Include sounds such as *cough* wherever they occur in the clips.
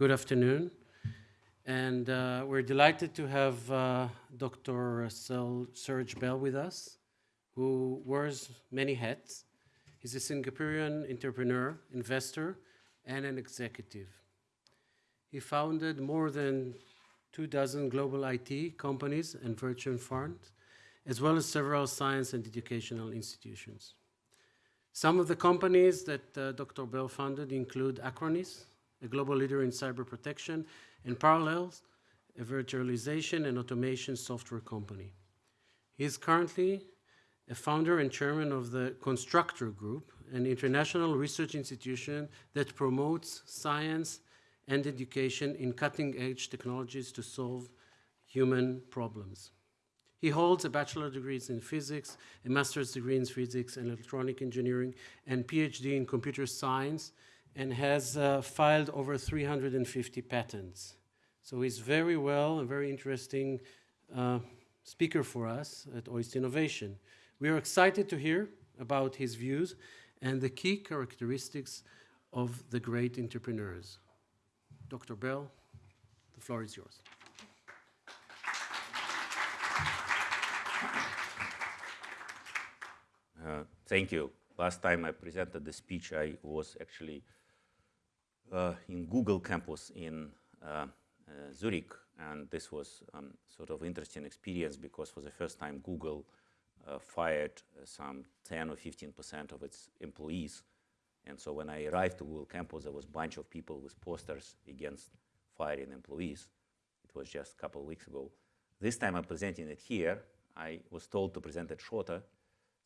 Good afternoon. And uh, we're delighted to have uh, Dr. Serg Bell with us, who wears many hats. He's a Singaporean entrepreneur, investor, and an executive. He founded more than two dozen global IT companies and virtual funds, as well as several science and educational institutions. Some of the companies that uh, Dr. Bell founded include Acronis, a global leader in cyber protection, and Parallels, a virtualization and automation software company. He is currently a founder and chairman of the Constructor Group, an international research institution that promotes science and education in cutting-edge technologies to solve human problems. He holds a bachelor degree in physics, a master's degree in physics and electronic engineering, and PhD in computer science, and has uh, filed over 350 patents. So he's very well, a very interesting uh, speaker for us at OIST Innovation. We are excited to hear about his views and the key characteristics of the great entrepreneurs. Dr. Bell, the floor is yours. Uh, thank you. Last time I presented the speech, I was actually in Google campus in uh, uh Zurich, and this was um, sort of interesting experience because for the first time Google uh, fired uh, some 10 or 15 percent of its employees. And so when I arrived to Google campus, there was a bunch of people with posters against firing employees. It was just a couple of weeks ago. This time I'm presenting it here. I was told to present it shorter,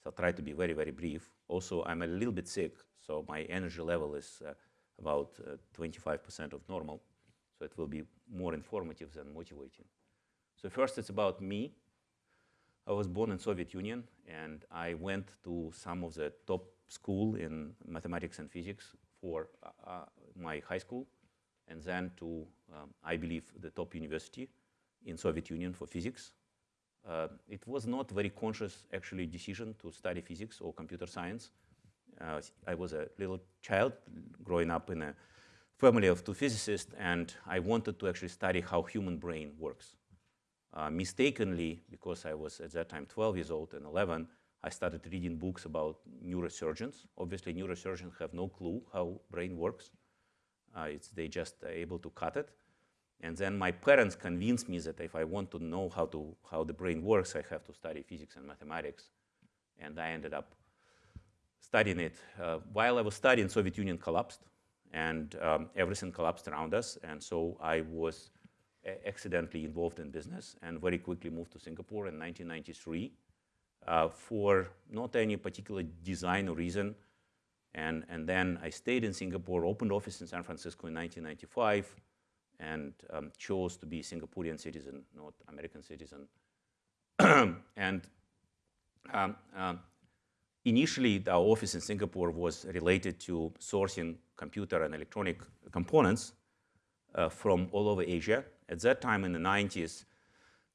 so I'll try to be very, very brief. Also, I'm a little bit sick, so my energy level is uh, about 25% uh, of normal, so it will be more informative than motivating. So first, it's about me. I was born in Soviet Union, and I went to some of the top school in mathematics and physics for uh, uh, my high school, and then to, um, I believe, the top university in Soviet Union for physics. Uh, it was not very conscious, actually, decision to study physics or computer science. Uh, I was a little child growing up in a family of two physicists, and I wanted to actually study how human brain works. Uh, mistakenly, because I was at that time 12 years old and 11, I started reading books about neurosurgeons. Obviously, neurosurgeons have no clue how brain works. Uh, it's, they just are able to cut it. And then my parents convinced me that if I want to know how, to, how the brain works, I have to study physics and mathematics. And I ended up studying it. Uh, while I was studying, Soviet Union collapsed, and um, everything collapsed around us. And so I was accidentally involved in business and very quickly moved to Singapore in 1993 uh, for not any particular design or reason. And, and then I stayed in Singapore, opened office in San Francisco in 1995, and um, chose to be Singaporean citizen, not American citizen. *clears throat* and um, uh, initially, our office in Singapore was related to sourcing computer and electronic components uh, from all over Asia. At that time in the 90s,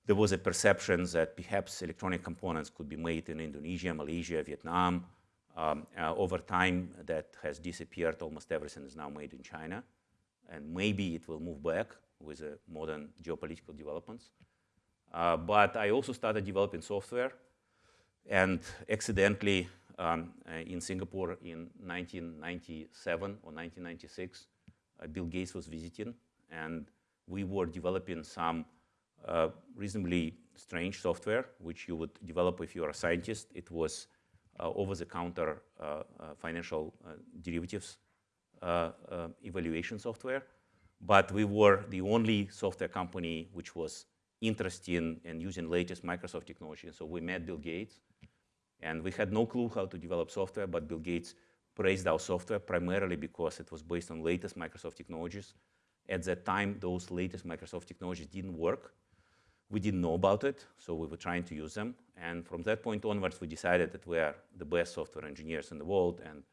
there was a perception that perhaps electronic components could be made in Indonesia, Malaysia, Vietnam. Um, uh, over time, that has disappeared. Almost everything is now made in China. And maybe it will move back with uh, modern geopolitical developments. Uh, but I also started developing software. And accidentally, um, uh, in Singapore in 1997 or 1996, uh, Bill Gates was visiting. And we were developing some uh, reasonably strange software, which you would develop if you are a scientist. It was over-the-counter financial derivatives evaluation software. But we were the only software company which was interested in, in using latest Microsoft technology. So we met Bill Gates, and we had no clue how to develop software, but Bill Gates praised our software primarily because it was based on latest Microsoft technologies. At that time, those latest Microsoft technologies didn't work. We didn't know about it, so we were trying to use them. And from that point onwards, we decided that we are the best software engineers in the world. And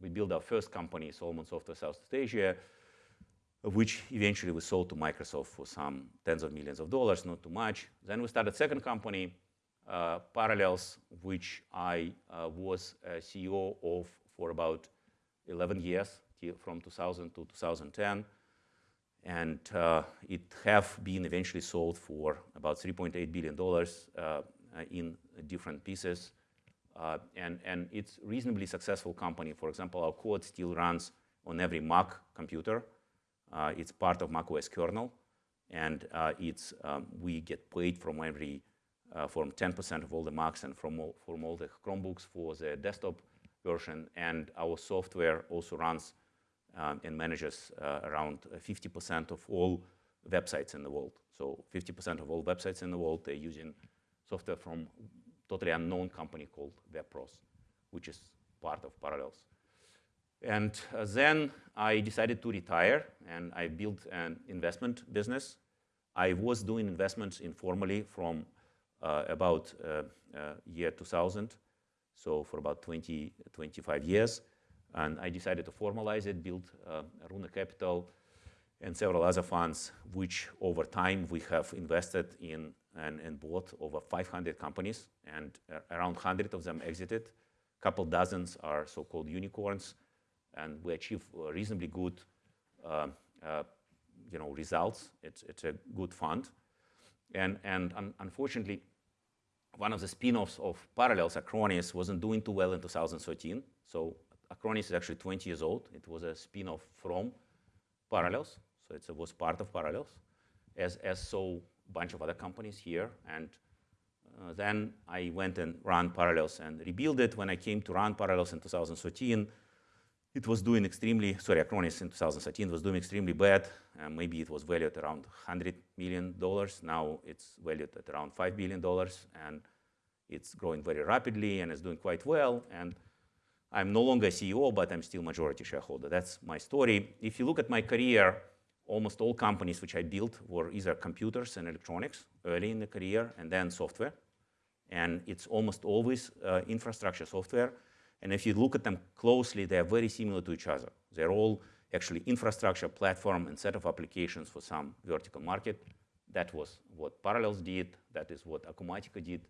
we built our first company, Solomon Software Southeast Asia, which eventually we sold to Microsoft for some tens of millions of dollars, not too much. Then we started second company, Parallels, which I uh, was CEO of for about 11 years, from 2000 to 2010. and uh, it have been eventually sold for about 3.8 billion dollars uh, in different pieces. Uh, and, and it's reasonably successful company. For example, our code still runs on every Mac computer. Uh, it's part of macOS kernel, and uh, it's um, we get paid from every uh, from 10% of all the Macs and from all, from all the Chromebooks for the desktop version. And our software also runs um, and manages uh, around 50% of all websites in the world. So 50% of all websites in the world, they're using software from totally unknown company called WebPros, which is part of Parallels. And uh, then I decided to retire, and I built an investment business. I was doing investments informally from about uh, uh, year 2000, so for about 20, 25 years. And I decided to formalize it, build uh, Runa Capital and several other funds, which over time we have invested in and, and bought over 500 companies, and uh, around 100 of them exited. A couple dozens are so-called unicorns, and we achieve reasonably good uh, uh, you know, results. It's, it's a good fund. And, and un unfortunately, one of the spin-offs of Parallels, Acronis, wasn't doing too well in 2013. So Acronis is actually 20 years old. It was a spin-off from Parallels, so it was part of Parallels, as, as so a bunch of other companies here. And uh, then I went and ran Parallels and rebuilt it. When I came to run Parallels in 2013, it was doing extremely, sorry, Acronis in 2013 was doing extremely bad. Uh, maybe it was valued around $100 million. Now it's valued at around $5 billion, and it's growing very rapidly and it's doing quite well. And I'm no longer CEO, but I'm still majority shareholder. That's my story. If you look at my career, almost all companies which I built were either computers and electronics early in the career and then software. And it's almost always uh, infrastructure software. And if you look at them closely, they are very similar to each other. They're all actually infrastructure, platform, and set of applications for some vertical market. That was what Parallels did. That is what Acumatica did.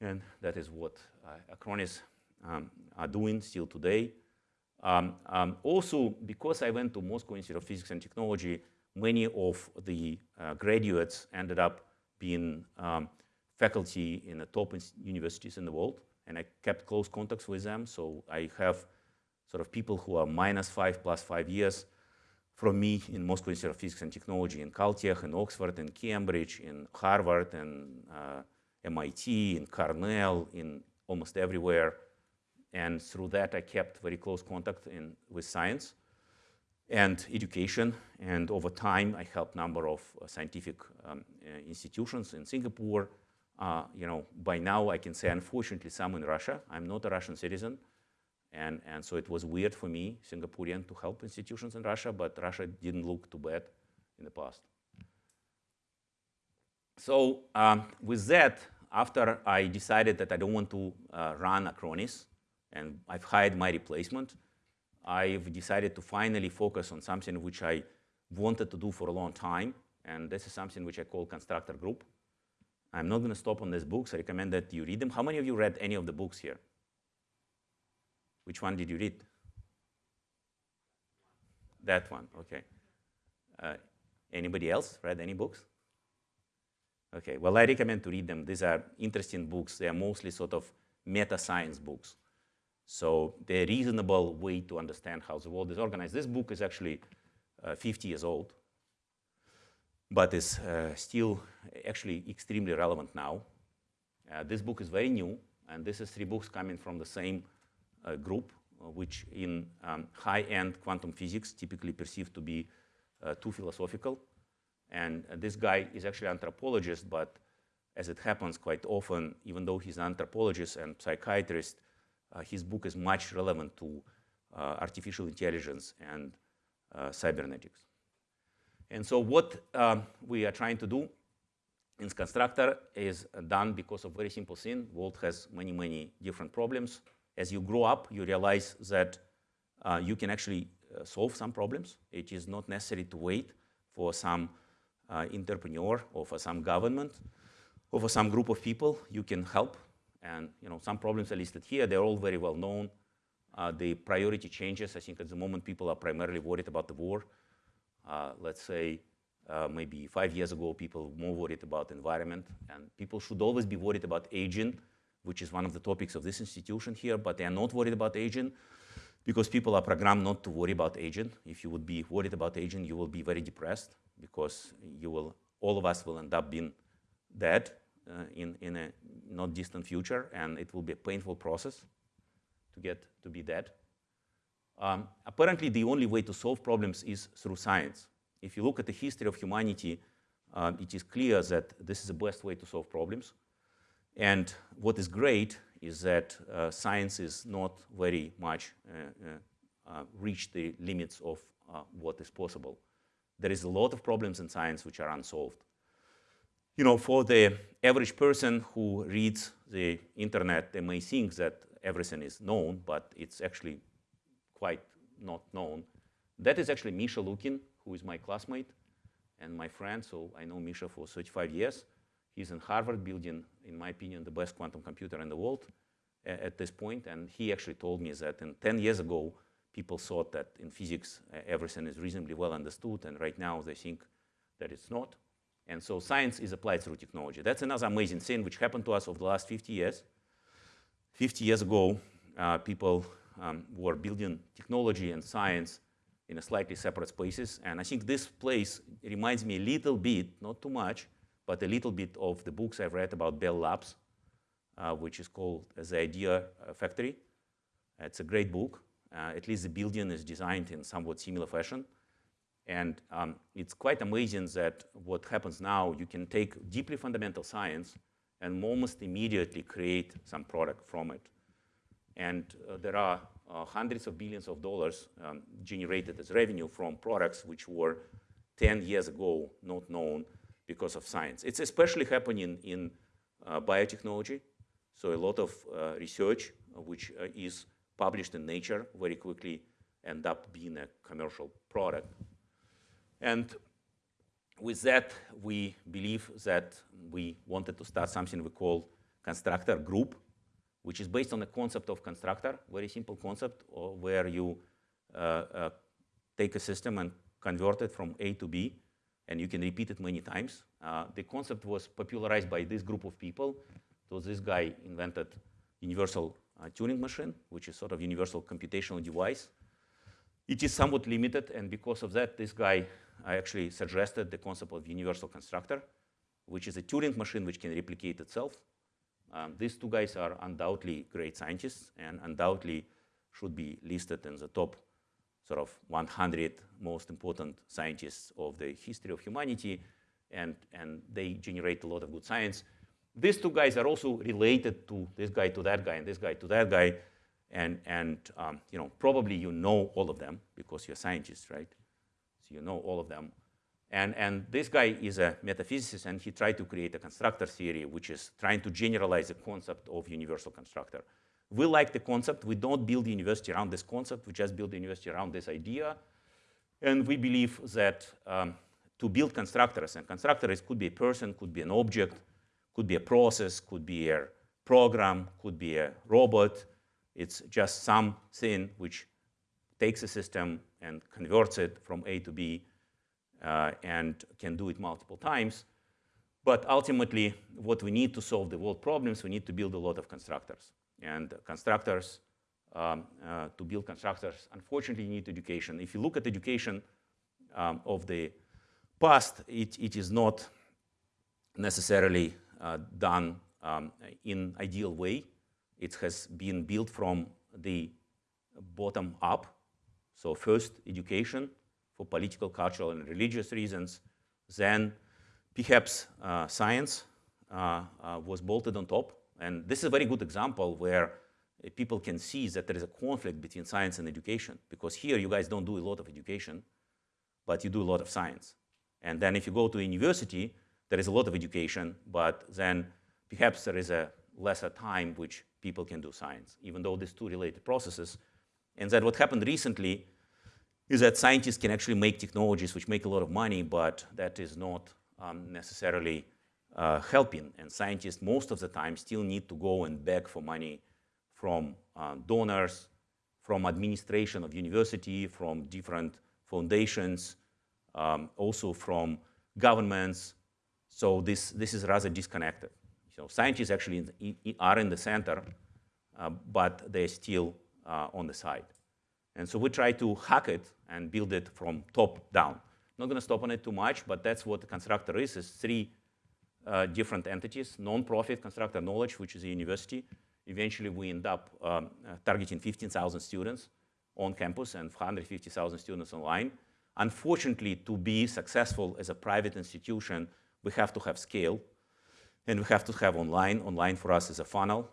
And that is what uh, Acronis um, are doing still today. Um, um, also, because I went to Moscow Institute of Physics and Technology, many of the uh, graduates ended up being um, faculty in the top universities in the world, and I kept close contacts with them. So I have sort of people who are minus five plus five years from me in Moscow Institute of Physics and Technology, in Caltech, in Oxford, in Cambridge, in Harvard, in uh, MIT, in Cornell, in almost everywhere. And through that, I kept very close contact in, with science and education. And over time, I helped a number of uh, scientific um, uh, institutions in Singapore. Uh, you know, by now I can say, unfortunately, some in Russia. I'm not a Russian citizen. And, and so it was weird for me, Singaporean, to help institutions in Russia, but Russia didn't look too bad in the past. So um, with that, after I decided that I don't want to uh, run Acronis, and I've hired my replacement, I've decided to finally focus on something which I wanted to do for a long time, and this is something which I call Constructor Group. I'm not going to stop on these books. I recommend that you read them. How many of you read any of the books here? Which one did you read? That one, okay. Uh, anybody else read any books? Okay, well, I recommend to read them. These are interesting books. They are mostly sort of meta-science books. So they're a reasonable way to understand how the world is organized. This book is actually uh, 50 years old, but is uh, still actually extremely relevant now. Uh, this book is very new, and this is three books coming from the same uh, group, which in um, high-end quantum physics typically perceived to be too philosophical. And this guy is actually an anthropologist, but as it happens quite often, even though he's an anthropologist and psychiatrist, uh, his book is much relevant to uh, artificial intelligence and uh, cybernetics. And so what um, we are trying to do in Constructor is done because of very simple thing. World has many, many different problems. As you grow up, you realize that uh, you can actually uh, solve some problems. It is not necessary to wait for some uh, entrepreneur or for some government or for some group of people. You can help and you know, some problems are listed here. They're all very well known. Uh, the priority changes. I think at the moment people are primarily worried about the war. Uh, let's say uh, maybe five years ago, people were more worried about environment, and people should always be worried about aging, which is one of the topics of this institution here, but they are not worried about aging because people are programmed not to worry about aging. If you would be worried about aging, you will be very depressed because you will, all of us will end up being dead uh, in, in a not distant future, and it will be a painful process to get to be dead. Um, apparently, the only way to solve problems is through science. If you look at the history of humanity, um, it is clear that this is the best way to solve problems. And what is great is that uh, science is not very much uh, uh, uh reached the limits of uh, what is possible. There is a lot of problems in science which are unsolved. You know, for the average person who reads the internet, they may think that everything is known, but it's actually quite not known. That is actually Misha Lukin, who is my classmate and my friend. So I know Misha for 35 years. He's in Harvard building, in my opinion, the best quantum computer in the world at this point. And he actually told me that in 10 years ago, people thought that in physics, everything is reasonably well understood. And right now, they think that it's not. And so science is applied through technology. That's another amazing thing which happened to us over the last 50 years. 50 years ago, uh, people um, were building technology and science in a slightly separate spaces. And I think this place reminds me a little bit, not too much, but a little bit of the books I've read about Bell Labs, uh, which is called The Idea Factory. It's a great book. Uh, at least the building is designed in somewhat similar fashion. And um, it's quite amazing that what happens now, you can take deeply fundamental science and almost immediately create some product from it. And uh, there are uh, hundreds of billions of dollars um, generated as revenue from products which were 10 years ago not known because of science. It's especially happening in uh, biotechnology. So a lot of uh, research uh, which uh, is published in Nature very quickly end up being a commercial product. And with that, we believe that we wanted to start something we call constructor group, which is based on the concept of constructor, very simple concept where you uh, uh, take a system and convert it from A to B, and you can repeat it many times. Uh, the concept was popularized by this group of people. So this guy invented universal uh, Turing machine, which is sort of universal computational device. It is somewhat limited, and because of that, this guy actually suggested the concept of universal constructor, which is a Turing machine which can replicate itself. Um, these two guys are undoubtedly great scientists and undoubtedly should be listed in the top sort of 100 most important scientists of the history of humanity, and, and they generate a lot of good science. These two guys are also related to this guy to that guy and this guy to that guy, and, and um, you know, probably you know all of them because you're scientists, right? So you know all of them. And, and this guy is a metaphysicist, and he tried to create a constructor theory, which is trying to generalize the concept of universal constructor. We like the concept. We don't build the university around this concept. We just build the university around this idea. And we believe that um, to build constructors, and constructors could be a person, could be an object, could be a process, could be a program, could be a robot. It's just something which takes a system and converts it from A to B uh, and can do it multiple times. But ultimately, what we need to solve the world problems, we need to build a lot of constructors. And constructors, um, uh, to build constructors, unfortunately, you need education. If you look at education um, of the past, it, it is not necessarily uh, done um, in ideal way. It has been built from the bottom up. So first, education for political, cultural, and religious reasons. Then perhaps uh, science uh, uh, was bolted on top. And this is a very good example where people can see that there is a conflict between science and education. Because here you guys don't do a lot of education, but you do a lot of science. And then if you go to university, there is a lot of education, but then perhaps there is a lesser time which people can do science, even though these two related processes and that what happened recently is that scientists can actually make technologies which make a lot of money, but that is not um, necessarily uh, helping. And scientists most of the time still need to go and beg for money from uh, donors, from administration of university, from different foundations, um, also from governments. So this, this is rather disconnected. So scientists actually are in the center, uh, but they're still uh, on the side. And so we try to hack it and build it from top down. Not going to stop on it too much, but that's what the constructor is, is three uh, different entities, non-profit constructor knowledge, which is a university. Eventually, we end up um, uh, targeting 15,000 students on campus and 150,000 students online. Unfortunately, to be successful as a private institution, we have to have scale, and we have to have online. Online for us is a funnel.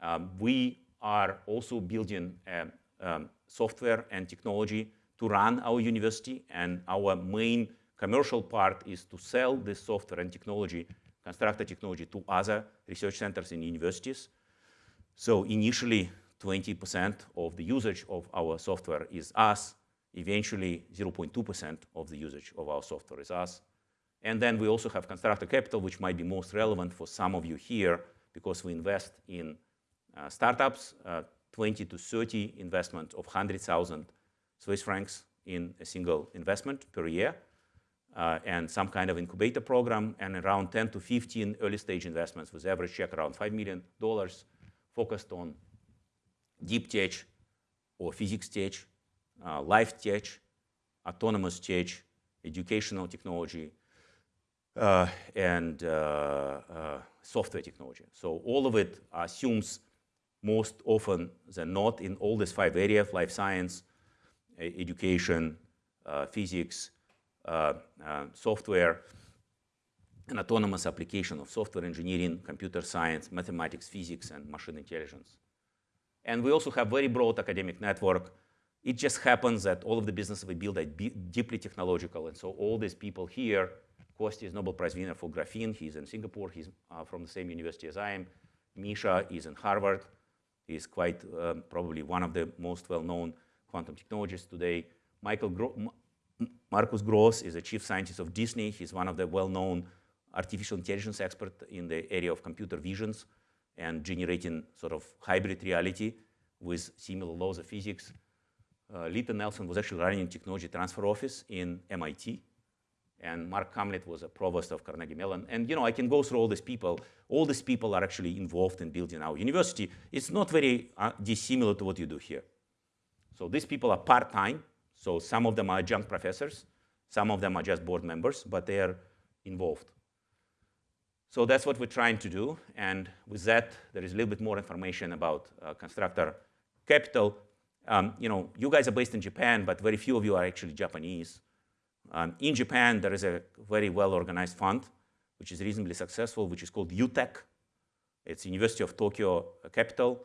Um, we are also building um, um, software and technology to run our university, and our main commercial part is to sell this software and technology, constructor technology, to other research centers in universities. So initially, 20% of the usage of our software is us. Eventually, 0.2% of the usage of our software is us. And then we also have constructor capital, which might be most relevant for some of you here, because we invest in uh, startups, uh, 20 to 30 investment of 100,000 Swiss francs in a single investment per year, uh, and some kind of incubator program, and around 10 to 15 early stage investments with average check around $5 million focused on deep tech or physics tech, uh, life tech, autonomous tech, educational technology, uh, and uh, uh, software technology. So all of it assumes most often than not in all these five areas, life science, education, uh, physics, uh, uh, software, and autonomous application of software engineering, computer science, mathematics, physics, and machine intelligence. And we also have very broad academic network. It just happens that all of the businesses we build are deeply technological. And so all these people here, Kostya is Nobel Prize winner for graphene. He's in Singapore. He's uh, from the same university as I am. Misha is in Harvard. He's quite um, probably one of the most well-known quantum technologists today. Michael Gro Markus Gross is the chief scientist of Disney. He's one of the well-known artificial intelligence experts in the area of computer visions and generating sort of hybrid reality with similar laws of physics. Uh, Lita Nelson was actually running a technology transfer office in MIT. And Mark Kamlet was a provost of Carnegie Mellon. And you know, I can go through all these people. All these people are actually involved in building our university. It's not very uh, dissimilar to what you do here. So these people are part-time. So some of them are adjunct professors. Some of them are just board members, but they are involved. So that's what we're trying to do. And with that, there is a little bit more information about uh, constructor capital. Um, you know, you guys are based in Japan, but very few of you are actually Japanese. Um, in Japan, there is a very well-organized fund, which is reasonably successful, which is called UTEC. It's University of Tokyo Capital.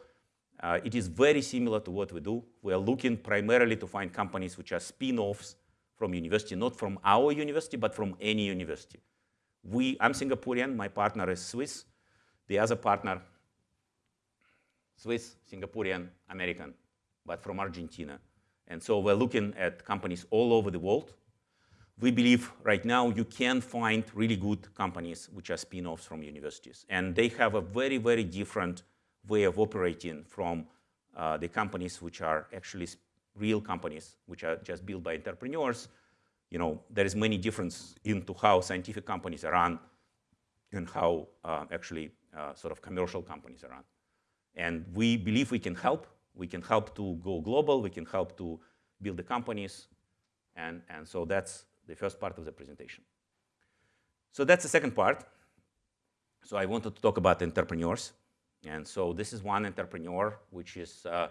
Uh, it is very similar to what we do. We are looking primarily to find companies which are spin-offs from university, not from our university, but from any university. We, I'm Singaporean, my partner is Swiss. The other partner, Swiss, Singaporean, American, but from Argentina. And so we're looking at companies all over the world we believe right now you can find really good companies which are spin-offs from universities. And they have a very, very different way of operating from uh, the companies which are actually real companies, which are just built by entrepreneurs. You know, there is many difference into how scientific companies are run and how uh, actually uh, sort of commercial companies are run. And we believe we can help. We can help to go global. We can help to build the companies. And, and so that's the first part of the presentation. So that's the second part. So I wanted to talk about entrepreneurs. And so this is one entrepreneur which is uh,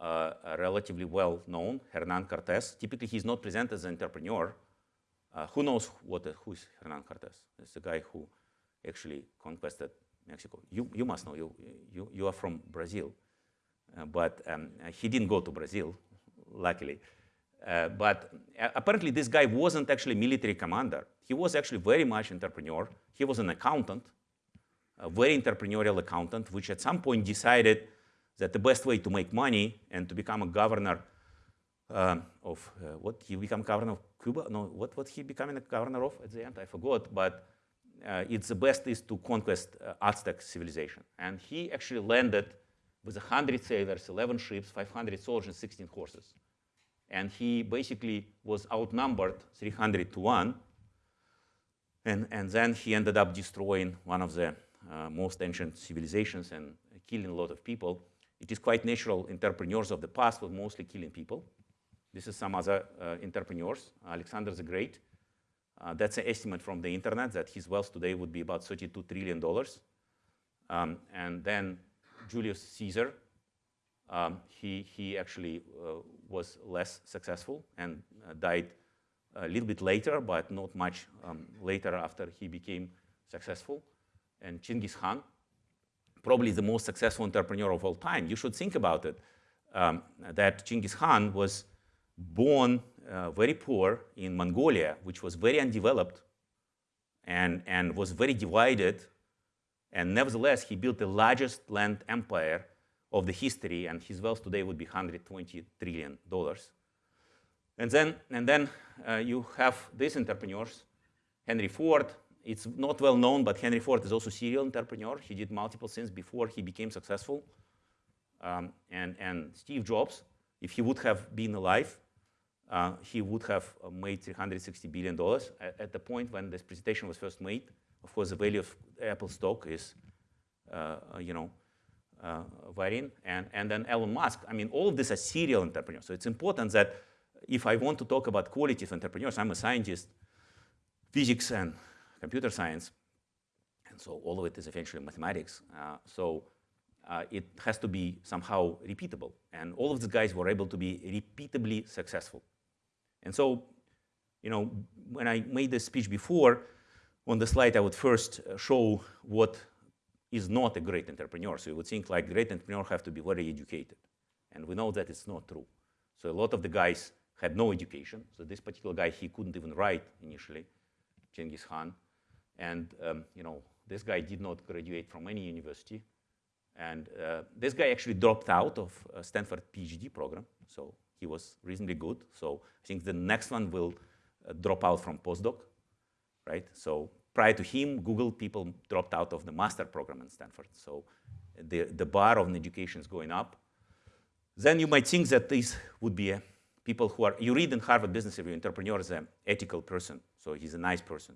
uh, relatively well known, Hernan Cortez. Typically, he's not presented as an entrepreneur. Uh, who knows what, who is Hernan Cortez? It's the guy who actually conquered Mexico. You, you must know, you, you, you are from Brazil. Uh, but um, he didn't go to Brazil, luckily. Uh, but uh, apparently this guy wasn't actually military commander. He was actually very much entrepreneur. He was an accountant, a very entrepreneurial accountant, which at some point decided that the best way to make money and to become a governor uh, of, uh, what, he become governor of Cuba? No, what, what he becoming a governor of at the end? I forgot, but uh, it's the best is to conquest uh, Aztec civilization. And he actually landed with 100 sailors, 11 ships, 500 soldiers, 16 horses and he basically was outnumbered 300 to 1. And, and then he ended up destroying one of the uh, most ancient civilizations and killing a lot of people. It is quite natural entrepreneurs of the past were mostly killing people. This is some other uh, entrepreneurs. Alexander the Great. Uh, that's an estimate from the internet that his wealth today would be about $32 trillion. Um, and then Julius Caesar, um, he, he actually uh, was less successful and uh, died a little bit later, but not much um, later after he became successful. And Chinggis Khan, probably the most successful entrepreneur of all time. You should think about it, um, that Chinggis Khan was born uh, very poor in Mongolia, which was very undeveloped and, and was very divided. And nevertheless, he built the largest land empire of the history, and his wealth today would be 120 trillion dollars. And then, and then uh, you have these entrepreneurs, Henry Ford. It's not well known, but Henry Ford is also a serial entrepreneur. He did multiple things before he became successful. Um, and, and Steve Jobs, if he would have been alive, uh, he would have uh, made $360 billion. At, at, the point when this presentation was first made, of course, the value of Apple stock is, uh, you know, uh, varying. And, and then Elon Musk, I mean, all of these are serial entrepreneurs. So it's important that if I want to talk about quality of entrepreneurs, I'm a scientist, physics and computer science, and so all of it is eventually mathematics. Uh, so uh, it has to be somehow repeatable. And all of these guys were able to be repeatably successful. And so, you know, when I made this speech before, on the slide I would first uh, show what is not a great entrepreneur. So you would think like great entrepreneurs have to be very educated. And we know that it's not true. So a lot of the guys had no education. So this particular guy, he couldn't even write initially, Genghis Khan. And um, you know, this guy did not graduate from any university. And uh, this guy actually dropped out of Stanford PhD program. So he was reasonably good. So I think the next one will uh, drop out from postdoc, right? So prior to him, Google people dropped out of the master program in Stanford. So the, the bar of education is going up. Then you might think that these would be people who are, you read in Harvard Business Review, entrepreneur is an ethical person, so he's a nice person.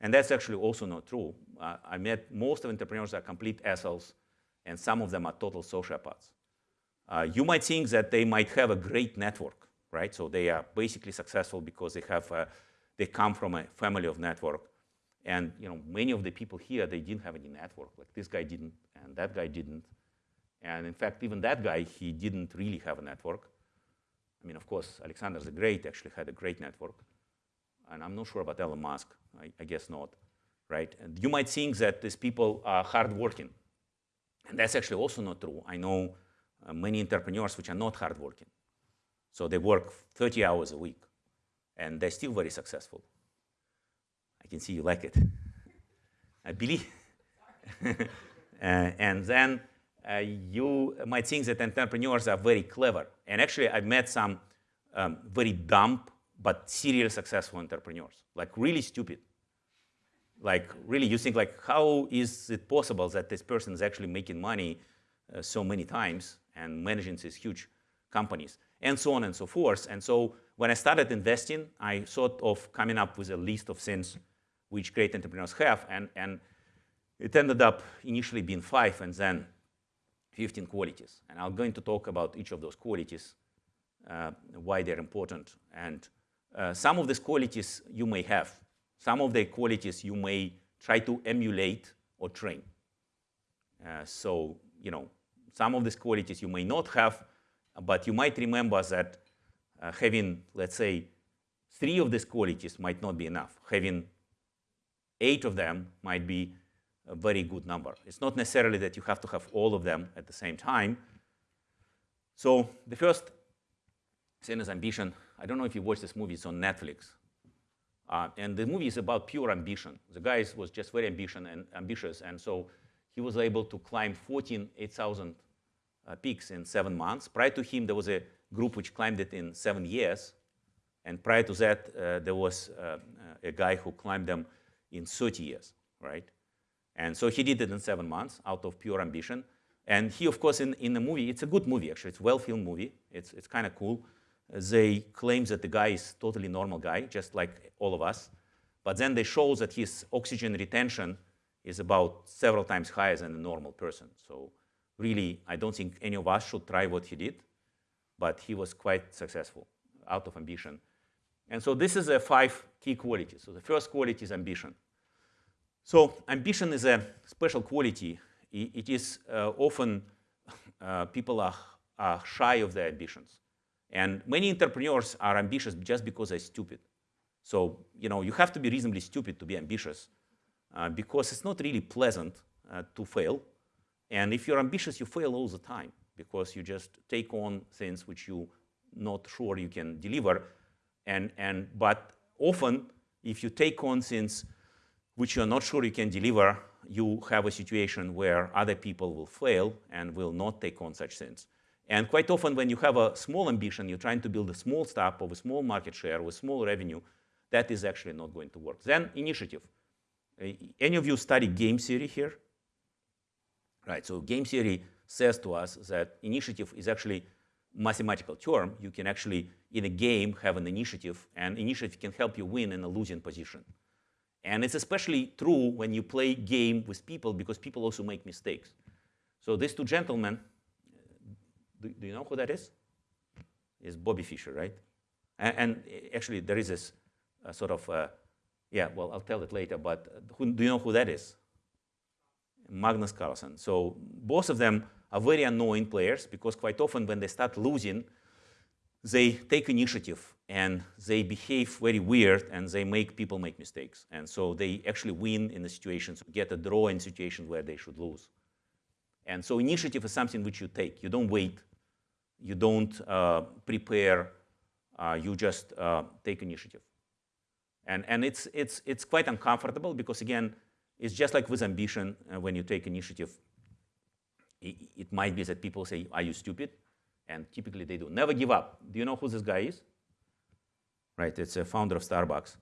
And that's actually also not true. Uh, I met most of entrepreneurs are complete assholes, and some of them are total sociopaths. Uh, you might think that they might have a great network, right? So they are basically successful because they have, a, they come from a family of network. And you know, many of the people here, they didn't have any network. Like this guy didn't, and that guy didn't. And in fact, even that guy, he didn't really have a network. I mean, of course, Alexander the Great actually had a great network. And I'm not sure about Elon Musk. I, I guess not, right? And you might think that these people are hardworking. And that's actually also not true. I know uh, many entrepreneurs which are not hardworking. So they work 30 hours a week, and they're still very successful. I can see you like it. I believe. *laughs* uh, and then uh, you might think that entrepreneurs are very clever. And actually, I've met some um, very dumb but serial successful entrepreneurs, like really stupid. Like really, you think like, how is it possible that this person is actually making money uh, so many times and managing these huge companies, and so on and so forth. And so when I started investing, I thought of coming up with a list of things which great entrepreneurs have, and, and it ended up initially being five, and then 15 qualities. And I'm going to talk about each of those qualities, uh, why they're important. And uh, some of these qualities you may have. Some of the qualities you may try to emulate or train. Uh, so, you know, some of these qualities you may not have, but you might remember that uh, having, let's say, three of these qualities might not be enough. Having eight of them might be a very good number. It's not necessarily that you have to have all of them at the same time. So the first is ambition. I don't know if you watched this movie. It's on Netflix. Uh, and the movie is about pure ambition. The guy was just very ambition and ambitious, and so he was able to climb 14 8,000 uh, peaks in seven months. Prior to him, there was a group which climbed it in seven years. And prior to that, uh, there was uh, a guy who climbed them in 30 years, right? And so he did it in seven months out of pure ambition. And he, of course, in, in the movie, it's a good movie, actually. It's a well-filmed movie. It's, it's kind of cool. they claim that the guy is totally normal guy, just like all of us. But then they show that his oxygen retention is about several times higher than a normal person. So really, I don't think any of us should try what he did, but he was quite successful out of ambition. And so this is a five key qualities. So the first quality is ambition. So ambition is a special quality. It is uh, often *laughs* uh, people are, are shy of their ambitions. And many entrepreneurs are ambitious just because they're stupid. So, you know, you have to be reasonably stupid to be ambitious uh, because it's not really pleasant uh, to fail. And if you're ambitious, you fail all the time because you just take on things which you're not sure you can deliver. And, and, but often, if you take on things which you're not sure you can deliver, you have a situation where other people will fail and will not take on such things. And quite often when you have a small ambition, you're trying to build a small startup of a small market share with small revenue, that is actually not going to work. Then initiative. Uh, any of you study game theory here? Right, so game theory says to us that initiative is actually mathematical term. You can actually, in a game, have an initiative, and initiative can help you win in a losing position. And it's especially true when you play game with people because people also make mistakes. So these two gentlemen, do, do you know who that is? Is Bobby Fischer, right? And, and actually, there is this uh, sort of, uh, yeah, well, I'll tell it later, but who, do you know who that is? Magnus Carlsen. So both of them are very annoying players because quite often when they start losing, they take initiative and they behave very weird and they make people make mistakes. And so they actually win in the situations, get a draw in situations where they should lose. And so initiative is something which you take. You don't wait. You don't uh, prepare. Uh, you just uh, take initiative. And, and it's, it's, it's quite uncomfortable because, again, it's just like with ambition, uh, when you take initiative, it, it might be that people say, are you stupid? And typically they do. Never give up. Do you know who this guy is? Right, it's a founder of Starbucks.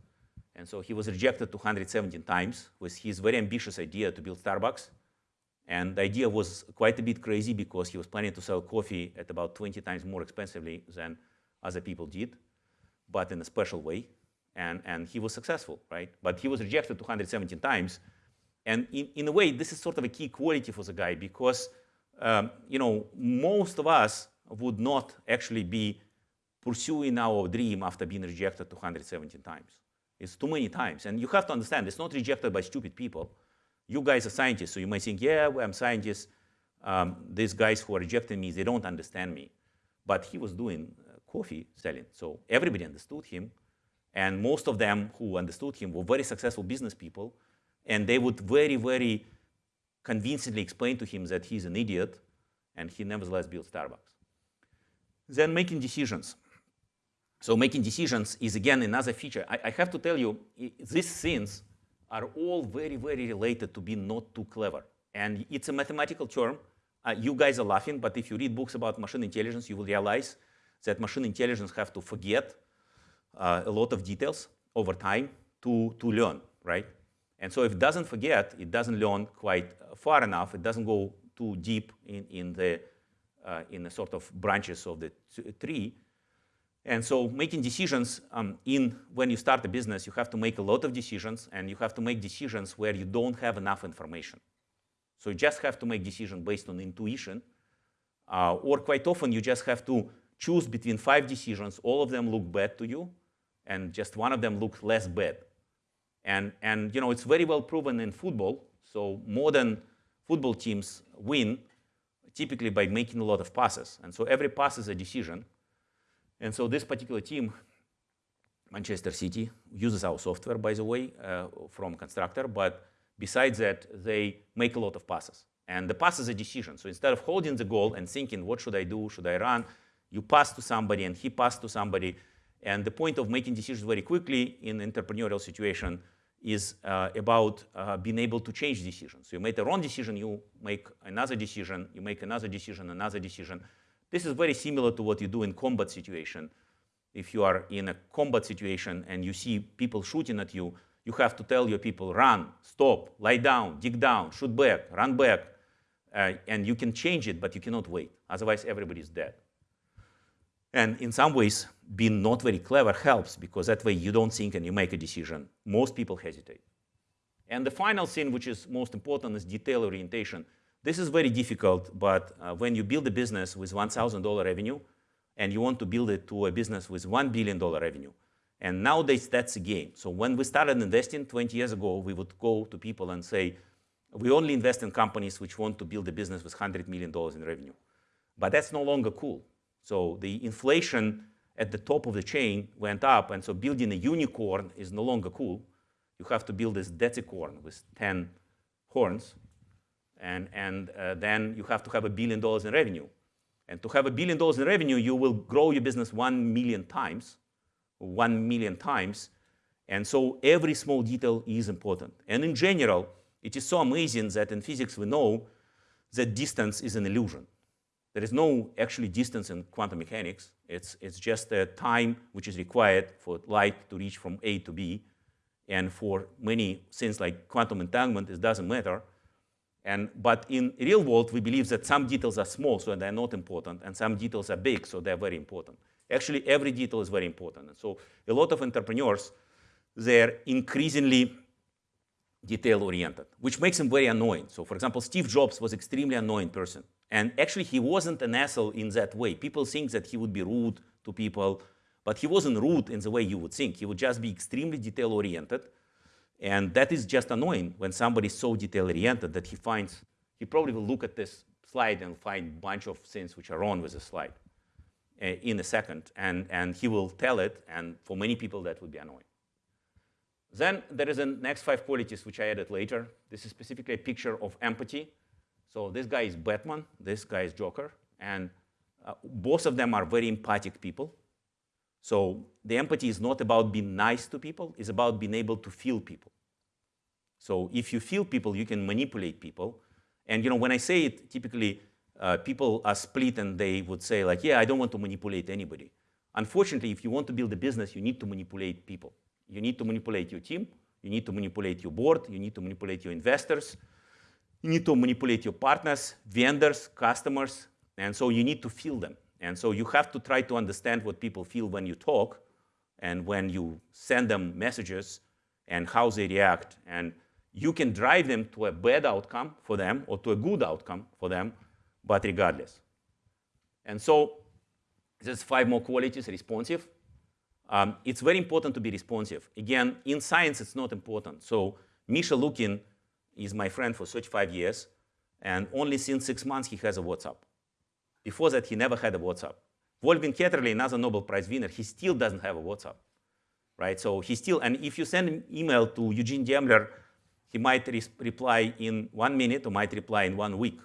And so he was rejected 217 times with his very ambitious idea to build Starbucks. And the idea was quite a bit crazy because he was planning to sell coffee at about 20 times more expensively than other people did, but in a special way. And, and he was successful, right? But he was rejected 217 times. And in, in a way, this is sort of a key quality for the guy because, um, you know, most of us would not actually be pursuing our dream after being rejected 217 times. It's too many times. And you have to understand, it's not rejected by stupid people. You guys are scientists, so you might think, yeah, I'm scientists. Um, these guys who are rejecting me, they don't understand me. But he was doing uh, coffee selling, so everybody understood him. And most of them who understood him were very successful business people. And they would very, very convincingly explain to him that he's an idiot, and he nevertheless built Starbucks. Then making decisions. So making decisions is, again, another feature. I, I have to tell you, these things are all very, very related to being not too clever. And it's a mathematical term. Uh, you guys are laughing, but if you read books about machine intelligence, you will realize that machine intelligence have to forget uh, a lot of details over time to, to learn, right? And so if it doesn't forget, it doesn't learn quite far enough, it doesn't go too deep in, in, the, uh, in the sort of branches of the tree, and so making decisions um, in when you start a business, you have to make a lot of decisions, and you have to make decisions where you don't have enough information. So you just have to make decisions based on intuition, uh, or quite often you just have to choose between five decisions. All of them look bad to you, and just one of them looks less bad. And, and you know, it's very well proven in football. So modern football teams win typically by making a lot of passes. And so every pass is a decision. And so this particular team, Manchester City, uses our software, by the way, uh, from Constructor. But besides that, they make a lot of passes. And the pass is a decision. So instead of holding the goal and thinking, what should I do? Should I run? You pass to somebody, and he passed to somebody. And the point of making decisions very quickly in entrepreneurial situation is uh, about uh, being able to change decisions. So you make a wrong decision, you make another decision, you make another decision, another decision. This is very similar to what you do in combat situation. If you are in a combat situation and you see people shooting at you, you have to tell your people, run, stop, lie down, dig down, shoot back, run back. Uh, and you can change it, but you cannot wait. Otherwise, everybody is dead. And in some ways, being not very clever helps because that way you don't think and you make a decision. Most people hesitate. And the final thing, which is most important, is detail orientation. This is very difficult, but uh, when you build a business with $1,000 revenue and you want to build it to a business with $1 billion revenue, and nowadays that's a game. So when we started investing 20 years ago, we would go to people and say, we only invest in companies which want to build a business with $100 million in revenue. But that's no longer cool. So the inflation at the top of the chain went up, and so building a unicorn is no longer cool. You have to build this decacorn with 10 horns, and, and uh, then you have to have a billion dollars in revenue. And to have a billion dollars in revenue, you will grow your business one million times, one million times. And so every small detail is important. And in general, it is so amazing that in physics we know that distance is an illusion. There is no actually distance in quantum mechanics. It's, it's just a time which is required for light to reach from A to B. And for many things like quantum entanglement, it doesn't matter. And, but in real world, we believe that some details are small, so they're not important, and some details are big, so they're very important. Actually, every detail is very important. And so a lot of entrepreneurs, they're increasingly detail-oriented, which makes them very annoying. So for example, Steve Jobs was extremely annoying person. And actually, he wasn't an asshole in that way. People think that he would be rude to people, but he wasn't rude in the way you would think. He would just be extremely detail-oriented. And that is just annoying when somebody is so detail-oriented that he finds, he probably will look at this slide and find a bunch of things which are wrong with the slide uh, in a second. And, and he will tell it, and for many people, that would be annoying. Then there is the next five qualities which I added later. This is specifically a picture of empathy. So this guy is Batman, this guy is Joker, and uh, both of them are very empathic people. So the empathy is not about being nice to people, it's about being able to feel people. So if you feel people, you can manipulate people. And you know, when I say it, typically uh, people are split and they would say like, yeah, I don't want to manipulate anybody. Unfortunately, if you want to build a business, you need to manipulate people. You need to manipulate your team. You need to manipulate your board. You need to manipulate your investors. You need to manipulate your partners, vendors, customers. And so you need to feel them. And so you have to try to understand what people feel when you talk and when you send them messages and how they react. And you can drive them to a bad outcome for them or to a good outcome for them, but regardless. And so there's five more qualities, responsive. Um, it's very important to be responsive. Again, in science, it's not important. So Misha Lukin is my friend for 35 years, and only since six months he has a WhatsApp. Before that, he never had a WhatsApp. Wolfgang Ketterle, another Nobel Prize winner, he still doesn't have a WhatsApp, right? So he still, and if you send an email to Eugene Demler, he might re reply in one minute or might reply in one week.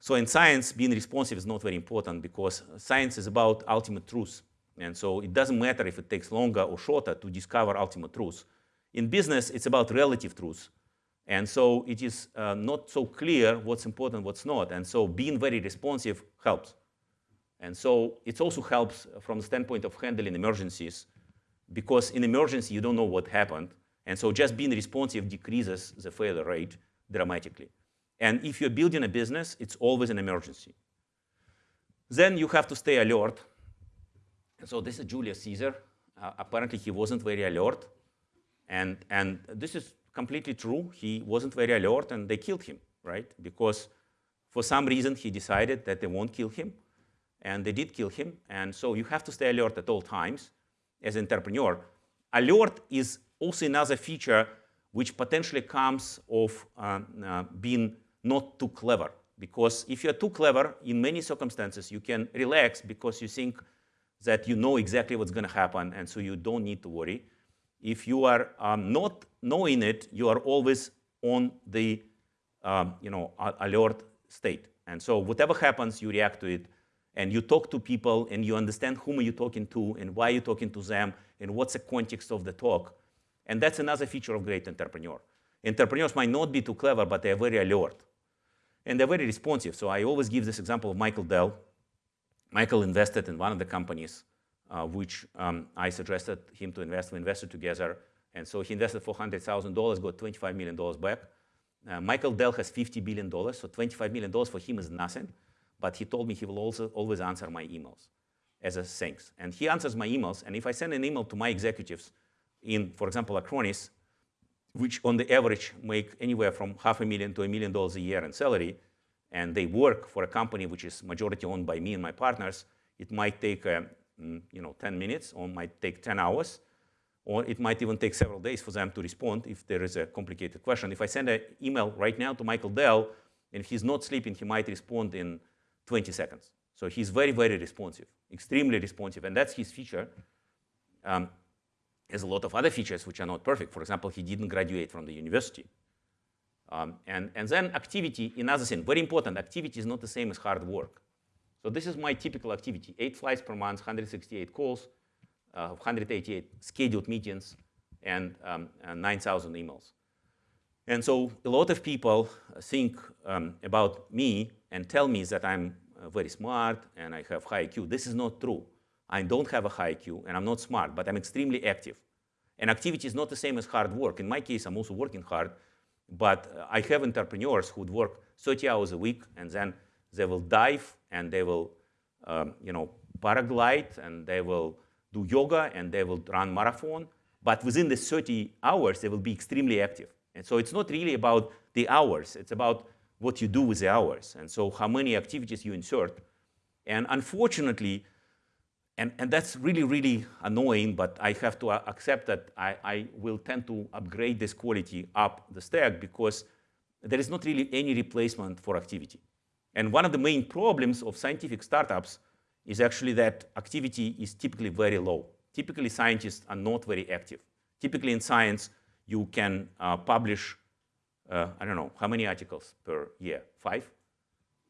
So in science, being responsive is not very important because science is about ultimate truth. And so it doesn't matter if it takes longer or shorter to discover ultimate truth. In business, it's about relative truth. And so it is uh, not so clear what's important, what's not. And so being very responsive helps. And so it also helps from the standpoint of handling emergencies because in emergency, you don't know what happened. And so just being responsive decreases the failure rate dramatically. And if you're building a business, it's always an emergency. Then you have to stay alert And so this is Julius Caesar. Uh, apparently, he wasn't very alert. And, and this is completely true. He wasn't very alert, and they killed him, right? Because for some reason, he decided that they won't kill him. And they did kill him. And so you have to stay alert at all times as an entrepreneur. Alert is also another feature which potentially comes of uh, uh, being not too clever. Because if you're too clever, in many circumstances, you can relax because you think that you know exactly what's going to happen, and so you don't need to worry. If you are um, not knowing it, you are always on the um, you know, alert state. And so whatever happens, you react to it, and you talk to people, and you understand whom are you talking to, and why you're talking to them, and what's the context of the talk. And that's another feature of great entrepreneur. Entrepreneurs might not be too clever, but they're very alert. And they're very responsive. So I always give this example of Michael Dell, Michael invested in one of the companies uh, which um, I suggested him to invest. We invested together. And so he invested $400,000, got $25 million back. Uh, Michael Dell has $50 billion, so $25 million for him is nothing. But he told me he will also always answer my emails. as a thanks. And he answers my emails. And if I send an email to my executives in, for example, Acronis, which on the average make anywhere from half a million to a million dollars a year in salary, and they work for a company which is majority owned by me and my partners, it might take uh, mm, you know 10 minutes or might take 10 hours, or it might even take several days for them to respond if there is a complicated question. If I send an email right now to Michael Dell, and he's not sleeping, he might respond in 20 seconds. So he's very, very responsive, extremely responsive, and that's his feature. Um, has a lot of other features which are not perfect. For example, he didn't graduate from the university. Um, and, and then activity, another thing, very important, activity is not the same as hard work. So this is my typical activity, eight flights per month, 168 calls, uh, 188 scheduled meetings, and, um, and 9,000 emails. And so a lot of people think um, about me and tell me that I'm uh, very smart and I have high IQ. This is not true. I don't have a high IQ and I'm not smart, but I'm extremely active. And activity is not the same as hard work. In my case, I'm also working hard, but uh, I have entrepreneurs who would work 30 hours a week and then they will dive and they will, um, you know, paraglide and they will do yoga and they will run marathon. But within the 30 hours, they will be extremely active. And so it's not really about the hours. It's about what you do with the hours. And so how many activities you insert. And unfortunately, and, and that's really, really annoying, but I have to accept that I, I will tend to upgrade this quality up the stack because there is not really any replacement for activity. And one of the main problems of scientific startups is actually that activity is typically very low. Typically, scientists are not very active. Typically, in science, you can uh, publish, uh, I don't know, how many articles per year? Five?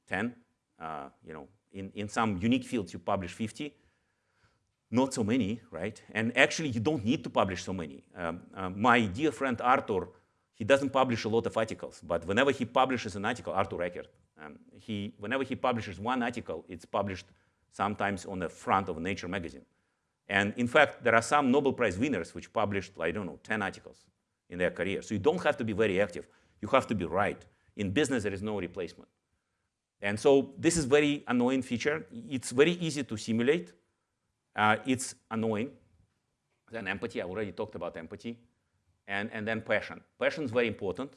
Ten? Uh, you know, in, in some unique fields, you publish 50. Not so many, right? And actually, you don't need to publish so many. Um, uh, my dear friend Artur, he doesn't publish a lot of articles, but whenever he publishes an article, Artur Ekert, um, he, whenever he publishes one article, it's published sometimes on the front of Nature magazine. And in fact, there are some Nobel Prize winners which published, I don't know, 10 articles in their career. So you don't have to be very active. You have to be right. In business, there is no replacement. And so this is very annoying feature. It's very easy to simulate. Uh, it's annoying. Then empathy, I already talked about empathy. And, and then passion. Passion is very important.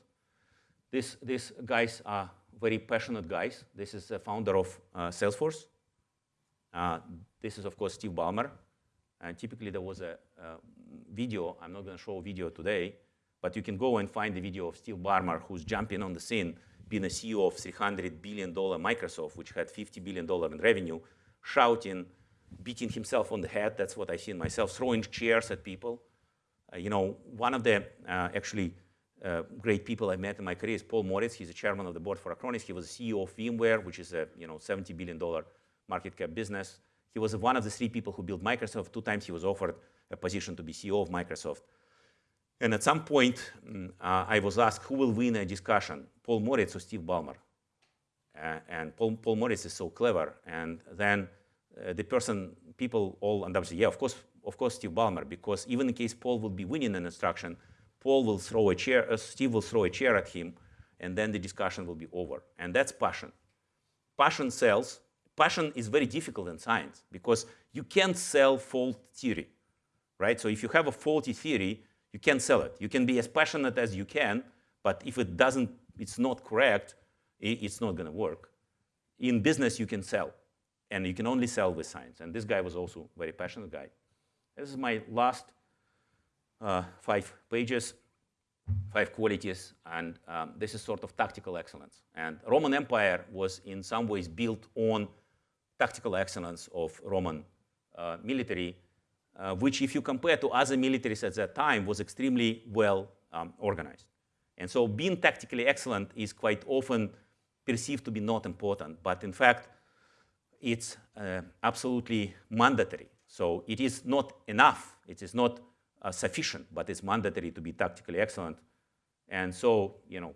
This, these guys are very passionate guys. This is the founder of uh, Salesforce. Uh, this is, of course, Steve Ballmer. And typically, there was a, a video. I'm not going to show a video today, but you can go and find the video of Steve Ballmer, who's jumping on the scene, being a CEO of $300 billion Microsoft, which had $50 billion in revenue, shouting, beating himself on the head. That's what I seen myself, throwing chairs at people. Uh, you know, one of the uh, actually uh, great people I met in my career is Paul Maritz. He's the chairman of the board for Acronis. He was CEO of VMware, which is a you know $70 billion market cap business. He was one of the three people who built Microsoft. Two times he was offered a position to be CEO of Microsoft. And at some point, mm, uh, I was asked who will win a discussion, Paul Maritz or Steve Ballmer. Uh, and Paul, Paul, Maritz is so clever. And then uh, the person, people all end up saying, yeah, of course, of course, Steve Ballmer, because even in case Paul would be winning an instruction, Paul will throw a chair, uh, Steve will throw a chair at him, and then the discussion will be over. And that's passion. Passion sells, passion is very difficult in science because you can't sell fault theory, right? So if you have a faulty theory, you can't sell it. You can be as passionate as you can, but if it doesn't, it's not correct, it's not going to work. In business, you can sell, and you can only sell with science. And this guy was also a very passionate guy. This is my last uh, five pages, five qualities, and um, this is sort of tactical excellence. And Roman Empire was in some ways built on tactical excellence of Roman uh, military, uh, which if you compare to other militaries at that time was extremely well um, organized. And so being tactically excellent is quite often perceived to be not important, but in fact, it's uh, absolutely mandatory. So it is not enough, it is not uh, sufficient, but it's mandatory to be tactically excellent. And so, you know,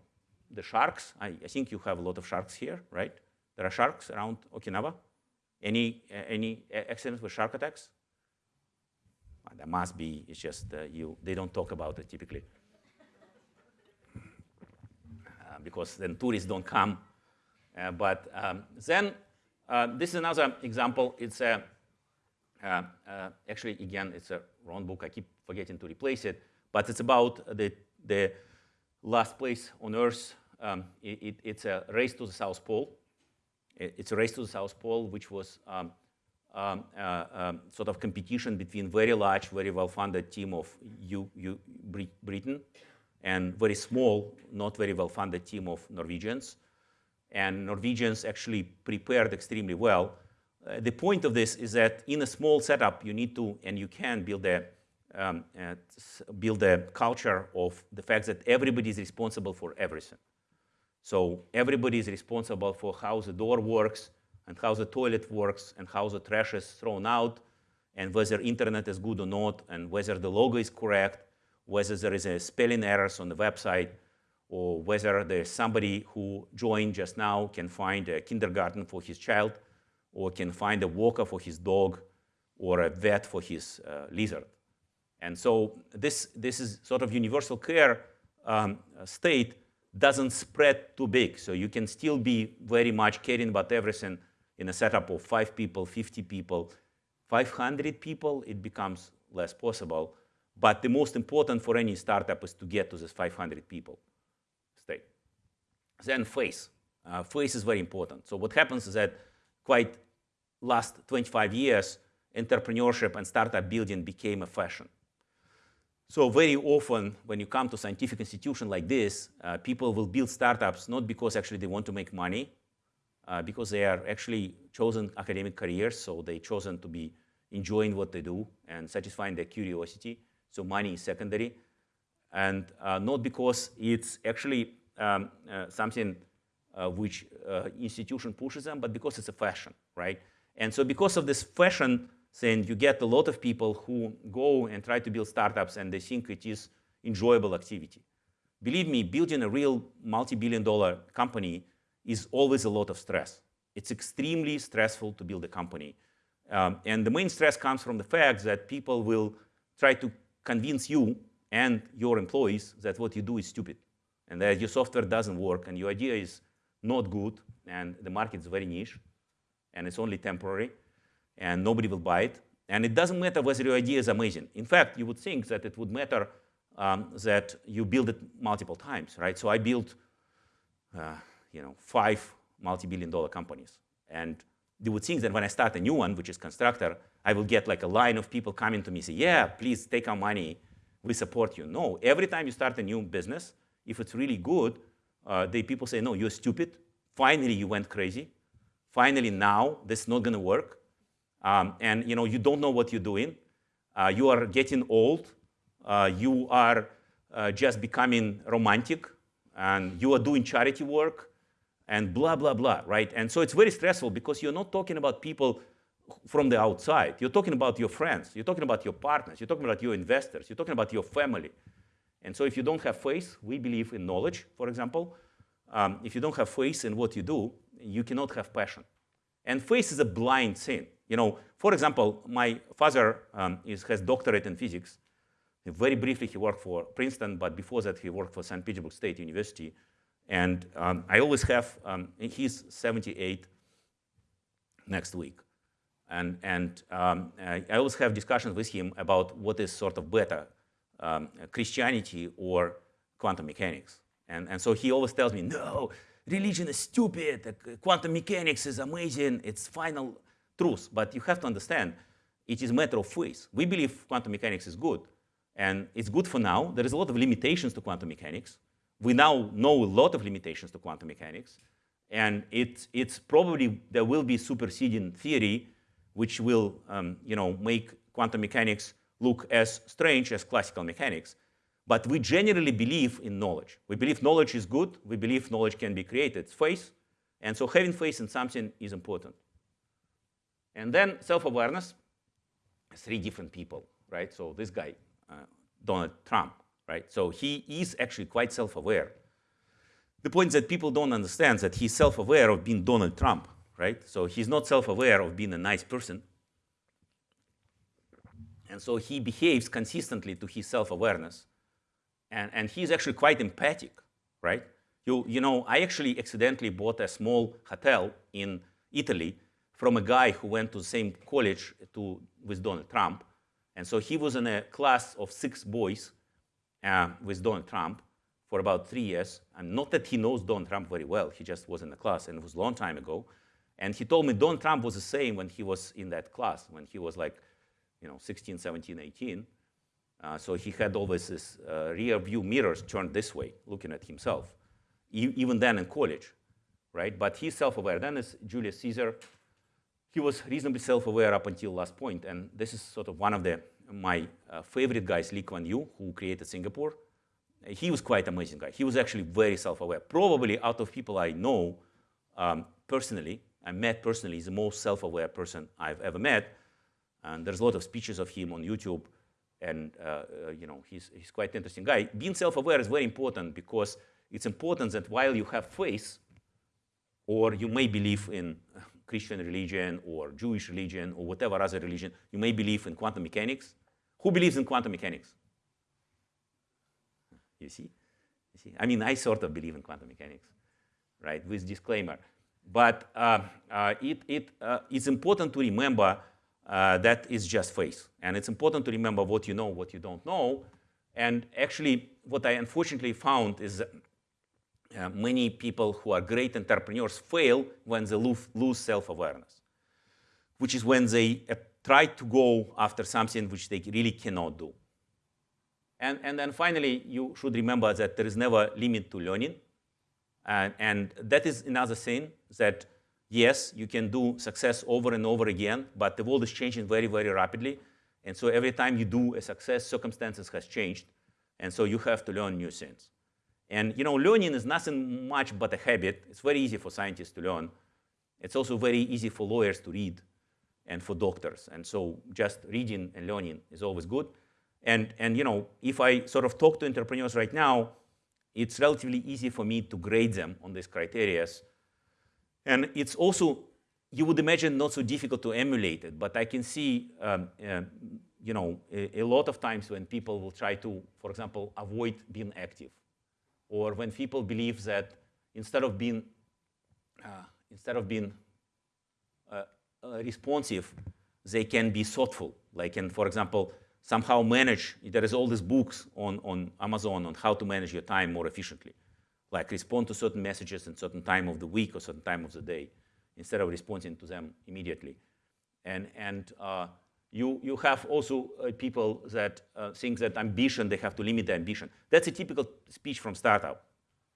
the sharks, I, I think you have a lot of sharks here, right? There are sharks around Okinawa. Any, uh, any accidents with shark attacks? Well, there must be, it's just uh, you, they don't talk about it typically. Uh, because then tourists don't come. Uh, but um, then, uh, this is another example. It's a actually, again, it's a wrong book. I keep forgetting to replace it. But it's about the, the last place on Earth. Um, it, it, it's a race to the South Pole. It, it's a race to the South Pole, which was um, um, uh, um, sort of competition between very large, very well-funded team of U, U, Britain and very small, not very well-funded team of Norwegians. And Norwegians actually prepared extremely well. Uh, the point of this is that in a small setup, you need to, and you can build a, um, build a culture of the fact that everybody is responsible for everything. So everybody is responsible for how the door works, and how the toilet works and how the trash is thrown out and whether internet is good or not and whether the logo is correct, whether there is a spelling errors on the website or whether there's somebody who joined just now can find a kindergarten for his child or can find a walker for his dog or a vet for his uh, lizard. And so this, this is sort of universal care um, state doesn't spread too big. So you can still be very much caring about everything in a setup of five people, 50 people, 500 people, it becomes less possible. But the most important for any startup is to get to this 500 people state. Then face. Uh, face is very important. So what happens is that quite last 25 years, entrepreneurship and startup building became a fashion. So very often when you come to scientific institution like this, uh, people will build startups not because actually they want to make money, uh, because they are actually chosen academic careers, so they chosen to be enjoying what they do and satisfying their curiosity. So money is secondary, and uh, not because it's actually um, uh, something uh, which uh, institution pushes them, but because it's a fashion, right? And so because of this fashion thing, you get a lot of people who go and try to build startups and they think it is enjoyable activity. Believe me, building a real multi-billion dollar company is always a lot of stress. It's extremely stressful to build a company. Um, and the main stress comes from the fact that people will try to convince you and your employees that what you do is stupid and that your software doesn't work and your idea is not good and the market is very niche and it's only temporary and nobody will buy it. And it doesn't matter whether your idea is amazing. In fact, you would think that it would matter um, that you build it multiple times, right? So I built uh, you know, five multi-billion dollar companies. And you would think that when I start a new one, which is Constructor, I will get like a line of people coming to me say, yeah, please take our money, we support you. No, every time you start a new business, if it's really good, uh, the people say, no, you're stupid. Finally, you went crazy. Finally, now this is not going to work. Um, and you know, you don't know what you're doing. Uh, you are getting old. Uh, you are uh, just becoming romantic. And you are doing charity work and blah, blah, blah, right? And so it's very stressful because you're not talking about people from the outside. You're talking about your friends. You're talking about your partners. You're talking about your investors. You're talking about your family. And so if you don't have faith, we believe in knowledge, for example. Um, if you don't have faith in what you do, you cannot have passion. And faith is a blind thing. You know, for example, my father um, is, has doctorate in physics. Very briefly, he worked for Princeton, but before that, he worked for St. Petersburg State University. And um, I always have, um, he's 78 next week. And, and um, I always have discussions with him about what is sort of better, um, Christianity or quantum mechanics. And, and so he always tells me, no, religion is stupid, quantum mechanics is amazing, it's final truth. But you have to understand, it is a matter of faith. We believe quantum mechanics is good, and it's good for now. There is a lot of limitations to quantum mechanics we now know a lot of limitations to quantum mechanics. And it's, it's probably there will be superseding theory which will um, you know, make quantum mechanics look as strange as classical mechanics. But we generally believe in knowledge. We believe knowledge is good. We believe knowledge can be created. It's faith. And so having faith in something is important. And then self-awareness, three different people, right? So this guy, uh, Donald Trump, right? So he is actually quite self-aware. The point that people don't understand is that he's self-aware of being Donald Trump, right? So he's not self-aware of being a nice person. And so he behaves consistently to his self-awareness. And, and he's actually quite empathic, right? You, you know, I actually accidentally bought a small hotel in Italy from a guy who went to the same college to, with Donald Trump. And so he was in a class of six boys uh, with Donald Trump for about three years. And not that he knows Donald Trump very well, he just was in the class, and it was a long time ago. And he told me Donald Trump was the same when he was in that class, when he was like, you know, 16, 17, 18. Uh, so he had always this uh, rear view mirrors turned this way, looking at himself, e even then in college, right? But he's self-aware. Then is Julius Caesar. He was reasonably self-aware up until last point, and this is sort of one of the my uh, favorite guys, Lee Kuan Yew, who created Singapore. He was quite amazing guy. He was actually very self-aware. Probably out of people I know um, personally, I met personally, he's the most self-aware person I've ever met. And there's a lot of speeches of him on YouTube and uh, uh, you know, he's, he's quite interesting guy. Being self-aware is very important because it's important that while you have faith, or you may believe in Christian religion or Jewish religion or whatever other religion, you may believe in quantum mechanics. Who believes in quantum mechanics? You see? You see? I mean, I sort of believe in quantum mechanics, right, with disclaimer. But uh, uh, it, it, uh, it's important to remember uh, that is just faith. And it's important to remember what you know, what you don't know. And actually, what I unfortunately found is uh, many people who are great entrepreneurs fail when they lose, self-awareness, which is when they uh, try to go after something which they really cannot do. And, and then finally, you should remember that there is never limit to learning. And, and that is another thing that yes, you can do success over and over again, but the world is changing very, very rapidly. And so every time you do a success, circumstances has changed. And so you have to learn new things. And you know, learning is nothing much but a habit. It's very easy for scientists to learn. It's also very easy for lawyers to read and for doctors. And so just reading and learning is always good. And, and you know, if I sort of talk to entrepreneurs right now, it's relatively easy for me to grade them on these criteria and it's also, you would imagine, not so difficult to emulate it, but I can see, um, uh, you know, a, a, lot of times when people will try to, for example, avoid being active, or when people believe that instead of being, uh, instead of being uh, uh responsive, they can be thoughtful. Like, and for example, somehow manage, there is all these books on, on Amazon on how to manage your time more efficiently like respond to certain messages in certain time of the week or certain time of the day instead of responding to them immediately. And, and uh, you, you have also uh, people that uh, think that ambition, they have to limit their ambition. That's a typical speech from startup.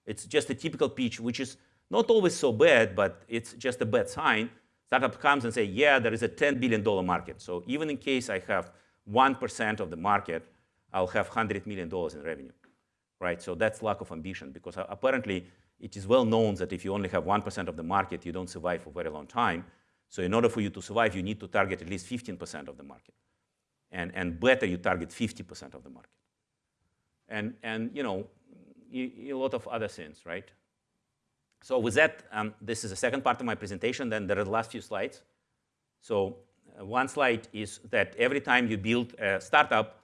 It's just a typical pitch, which is not always so bad, but it's just a bad sign. Startup comes and say, yeah, there is a $10 billion market. So even in case I have 1% of the market, I'll have $100 million in revenue right? So that's lack of ambition because uh, apparently it is well known that if you only have 1% of the market, you don't survive for very long time. So in order for you to survive, you need to target at least 15% of the market. And, and better, you target 50% of the market. And, and you know, a lot of other things, right? So with that, um, this is the second part of my presentation. Then there are the last few slides. So uh, one slide is that every time you build a startup,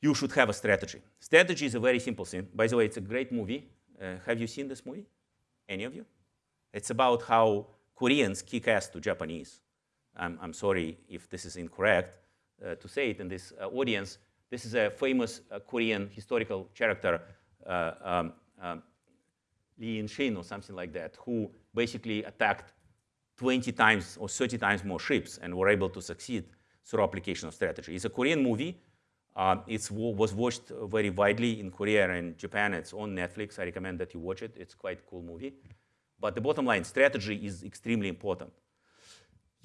you should have a strategy. Strategy is a very simple thing. By the way, it's a great movie. Uh, have you seen this movie? Any of you? It's about how Koreans kick ass to Japanese. I'm, I'm sorry if this is incorrect uh, to say it in this uh, audience. This is a famous uh, Korean historical character, uh, um, um, Lee In-shin or something like that, who basically attacked 20 times or 30 times more ships and were able to succeed through application of strategy. It's a Korean movie uh, it was watched very widely in Korea and Japan. It's on Netflix. I recommend that you watch it. It's quite a cool movie. But the bottom line, strategy is extremely important.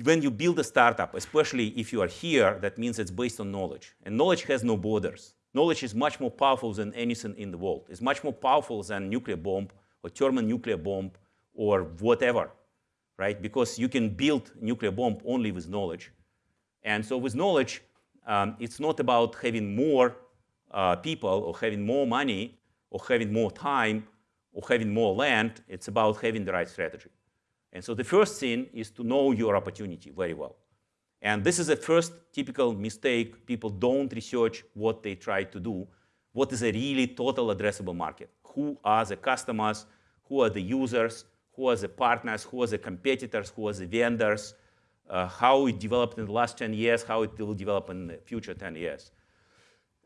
When you build a startup, especially if you are here, that means it's based on knowledge. And knowledge has no borders. Knowledge is much more powerful than anything in the world. It's much more powerful than nuclear bomb or thermonuclear bomb or whatever, right? Because you can build nuclear bomb only with knowledge. And so with knowledge, um, it's not about having more uh, people or having more money or having more time or having more land. It's about having the right strategy. And so the first thing is to know your opportunity very well. And this is the first typical mistake. People don't research what they try to do. What is a really total addressable market? Who are the customers? Who are the users? Who are the partners? Who are the competitors? Who are the vendors? uh, how it developed in the last 10 years, how it will develop in the future 10 years.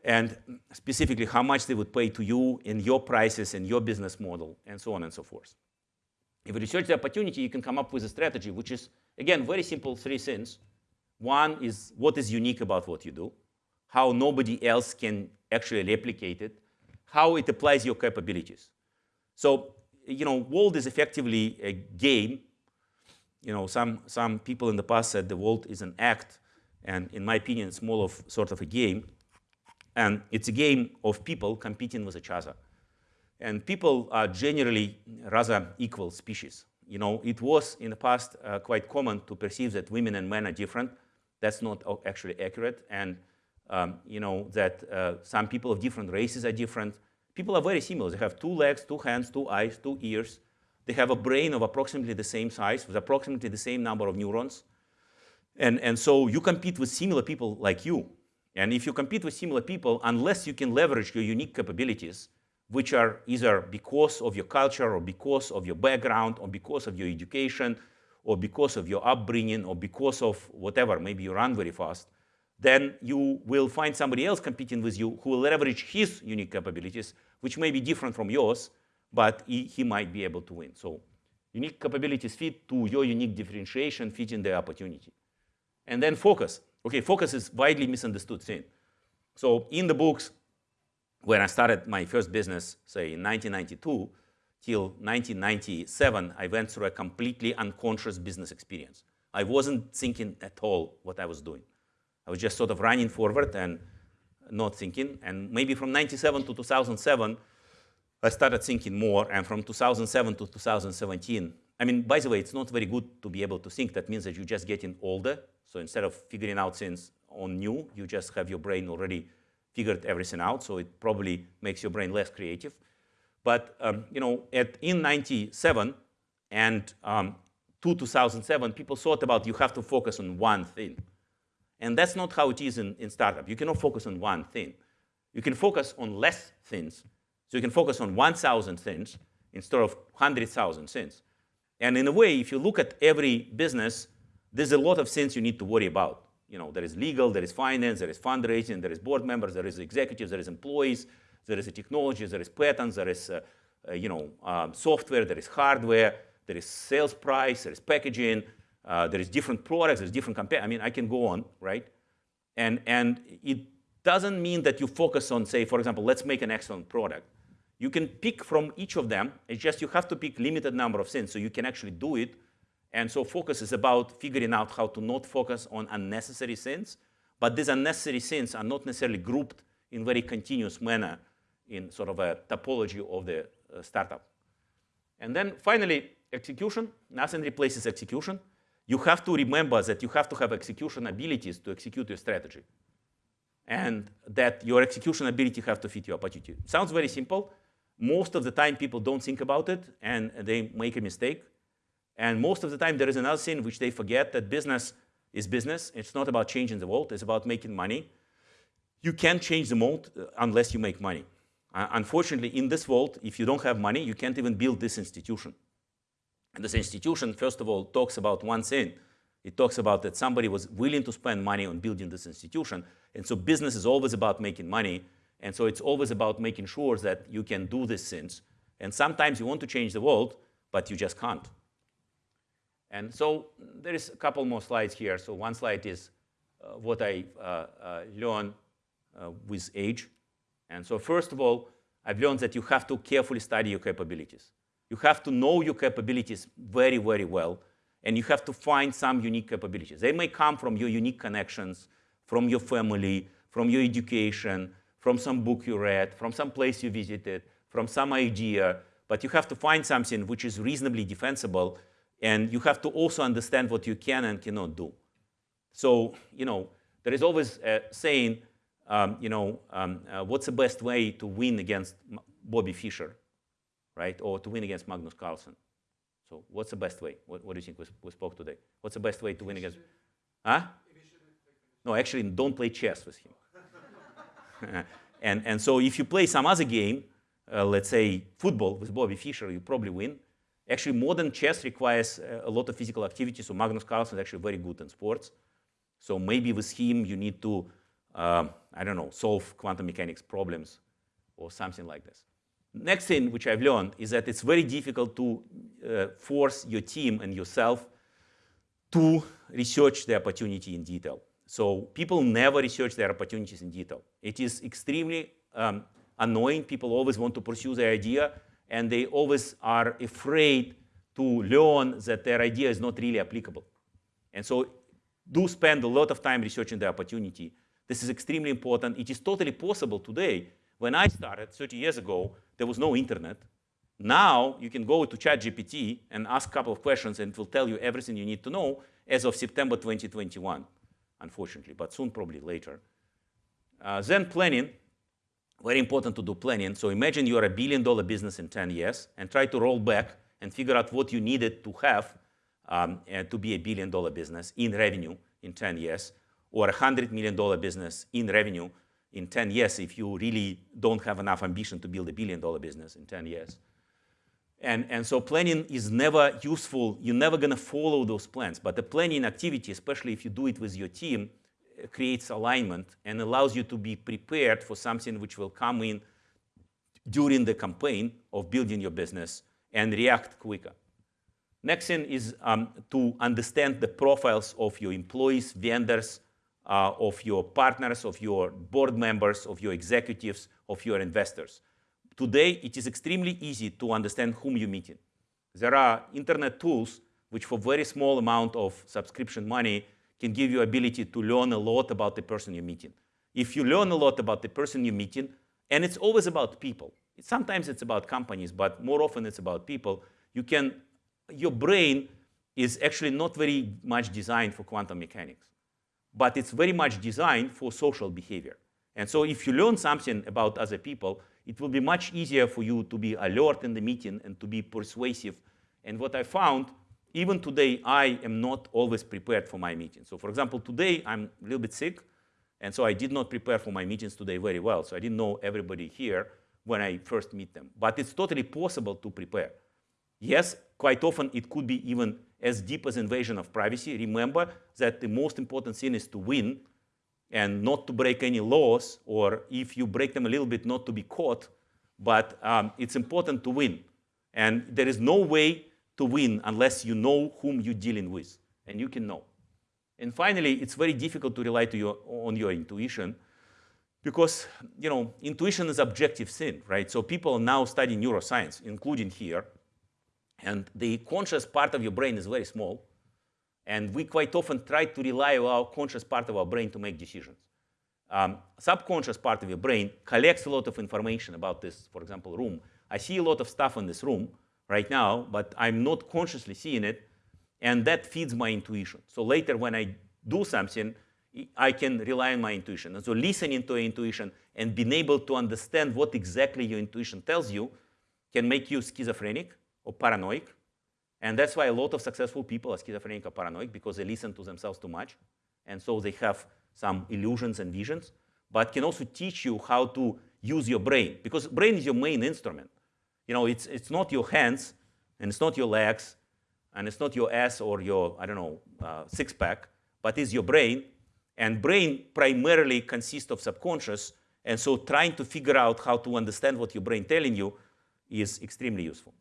And specifically, how much they would pay to you in your prices and your business model, and so on and so forth. If you research the opportunity, you can come up with a strategy, which is, again, very simple three things. One is what is unique about what you do, how nobody else can actually replicate it, how it applies your capabilities. So, you know, world is effectively a game. You know, some, some people in the past said the world is an act, and in my opinion, it's more of sort of a game. And it's a game of people competing with each other. And people are generally rather equal species. You know, it was in the past uh, quite common to perceive that women and men are different. That's not actually accurate. And, um, you know, that uh, some people of different races are different. People are very similar. They have two legs, two hands, two eyes, two ears. They have a brain of approximately the same size with approximately the same number of neurons. And, and so you compete with similar people like you. And if you compete with similar people, unless you can leverage your unique capabilities, which are either because of your culture or because of your background or because of your education or because of your upbringing or because of whatever, maybe you run very fast, then you will find somebody else competing with you who will leverage his unique capabilities, which may be different from yours, but he, he might be able to win. So unique capabilities fit to your unique differentiation, fit in the opportunity. And then focus. Okay, focus is widely misunderstood thing. So in the books, when I started my first business, say in 1992, till 1997, I went through a completely unconscious business experience. I wasn't thinking at all what I was doing. I was just sort of running forward and not thinking. And maybe from 97 to 2007, I started thinking more. And from 2007 to 2017, I mean, by the way, it's not very good to be able to think. That means that you're just getting older. So instead of figuring out things on new, you just have your brain already figured everything out, so it probably makes your brain less creative. But um, you know, at, in 97 and um, to 2007, people thought about you have to focus on one thing. And that's not how it is in, in startup. You cannot focus on one thing. You can focus on less things. So you can focus on 1,000 things instead of 100,000 things. And in a way, if you look at every business, there's a lot of things you need to worry about you know, there is legal, there is finance, there is fundraising, there is board members, there is executives, there is employees, there is a technology, there is patents, there is, uh, uh, you know, um, software, there is hardware, there is sales price, there is packaging, uh, there is different products, there's different campaign. I mean, I can go on, right? And, and it doesn't mean that you focus on, say, for example, let's make an excellent product. You can pick from each of them. It's just you have to pick limited number of things so you can actually do it and so focus is about figuring out how to not focus on unnecessary sins, but these unnecessary sins are not necessarily grouped in very continuous manner in sort of a topology of the uh, startup. And then finally, execution. Nothing replaces execution. You have to remember that you have to have execution abilities to execute your strategy. And that your execution ability have to fit your opportunity. Sounds very simple. Most of the time, people don't think about it, and they make a mistake. And most of the time, there is another thing which they forget, that business is business. It's not about changing the world. It's about making money. You can't change the world uh, unless you make money. Uh, unfortunately, in this world, if you don't have money, you can't even build this institution. And this institution, first of all, talks about one thing. It talks about that somebody was willing to spend money on building this institution. And so business is always about making money. And so it's always about making sure that you can do these things. And sometimes you want to change the world, but you just can't. And so there is a couple more slides here. So one slide is uh, what I uh, uh, learned uh, with age. And so first of all, I've learned that you have to carefully study your capabilities. You have to know your capabilities very, very well, and you have to find some unique capabilities. They may come from your unique connections, from your family, from your education, from some book you read, from some place you visited, from some idea, but you have to find something which is reasonably defensible and you have to also understand what you can and cannot do. So, you know, there is always a saying, um, you know, um, uh, what's the best way to win against Bobby Fischer, right? Or to win against Magnus Carlsen. So what's the best way? What, what do you think we, we, spoke today? What's the best way to win against? Huh? No, actually, don't play chess with him. *laughs* and, and so if you play some other game, uh, let's say football with Bobby Fischer, you probably win. Actually, modern chess requires uh, a lot of physical activity, so Magnus Carlsen is actually very good in sports. So maybe with him you need to, um, I don't know, solve quantum mechanics problems or something like this. Next thing which I've learned is that it's very difficult to uh, force your team and yourself to research the opportunity in detail. So people never research their opportunities in detail. It is extremely um, annoying. People always want to pursue the idea, and they always are afraid to learn that their idea is not really applicable. And so do spend a lot of time researching the opportunity. This is extremely important. It is totally possible today. When I started 30 years ago, there was no internet. Now you can go to ChatGPT and ask a couple of questions and it will tell you everything you need to know as of September 2021, unfortunately, but soon probably later. Uh, then planning, very important to do planning. So imagine you're a billion dollar business in 10 years and try to roll back and figure out what you needed to have um, to be a billion dollar business in revenue in 10 years or a $100 million business in revenue in 10 years if you really don't have enough ambition to build a billion dollar business in 10 years. And, and so planning is never useful. You're never going to follow those plans. But the planning activity, especially if you do it with your team, uh, creates alignment and allows you to be prepared for something which will come in during the campaign of building your business and react quicker. Next thing is um, to understand the profiles of your employees, vendors, uh, of your partners, of your board members, of your executives, of your investors. Today, it is extremely easy to understand whom you're meeting. There are internet tools which for very small amount of subscription money can give you ability to learn a lot about the person you're meeting. If you learn a lot about the person you're meeting, and it's always about people. Sometimes it's about companies, but more often it's about people. You can, your brain is actually not very much designed for quantum mechanics but it's very much designed for social behavior. And so if you learn something about other people, it will be much easier for you to be alert in the meeting and to be persuasive. And what I found, even today, I am not always prepared for my meetings. So for example, today I'm a little bit sick, and so I did not prepare for my meetings today very well. So I didn't know everybody here when I first meet them. But it's totally possible to prepare. Yes, quite often it could be even as deep as invasion of privacy. Remember that the most important thing is to win and not to break any laws, or if you break them a little bit, not to be caught. But um, it's important to win. And there is no way to win unless you know whom you're dealing with, and you can know. And finally, it's very difficult to rely to your, on your intuition because you know intuition is objective thing, right? So people now study neuroscience, including here, and the conscious part of your brain is very small. And we quite often try to rely on our conscious part of our brain to make decisions. Um, subconscious part of your brain collects a lot of information about this, for example, room. I see a lot of stuff in this room right now, but I'm not consciously seeing it, and that feeds my intuition. So later when I do something, I can rely on my intuition. And so listening to your intuition and being able to understand what exactly your intuition tells you can make you schizophrenic or paranoid. And that's why a lot of successful people are schizophrenic or paranoid because they listen to themselves too much. And so they have some illusions and visions, but can also teach you how to use your brain because brain is your main instrument. You know, it's, it's not your hands and it's not your legs and it's not your ass or your, I don't know, uh, six pack, but it's your brain. And brain primarily consists of subconscious. And so trying to figure out how to understand what your brain telling you is extremely useful.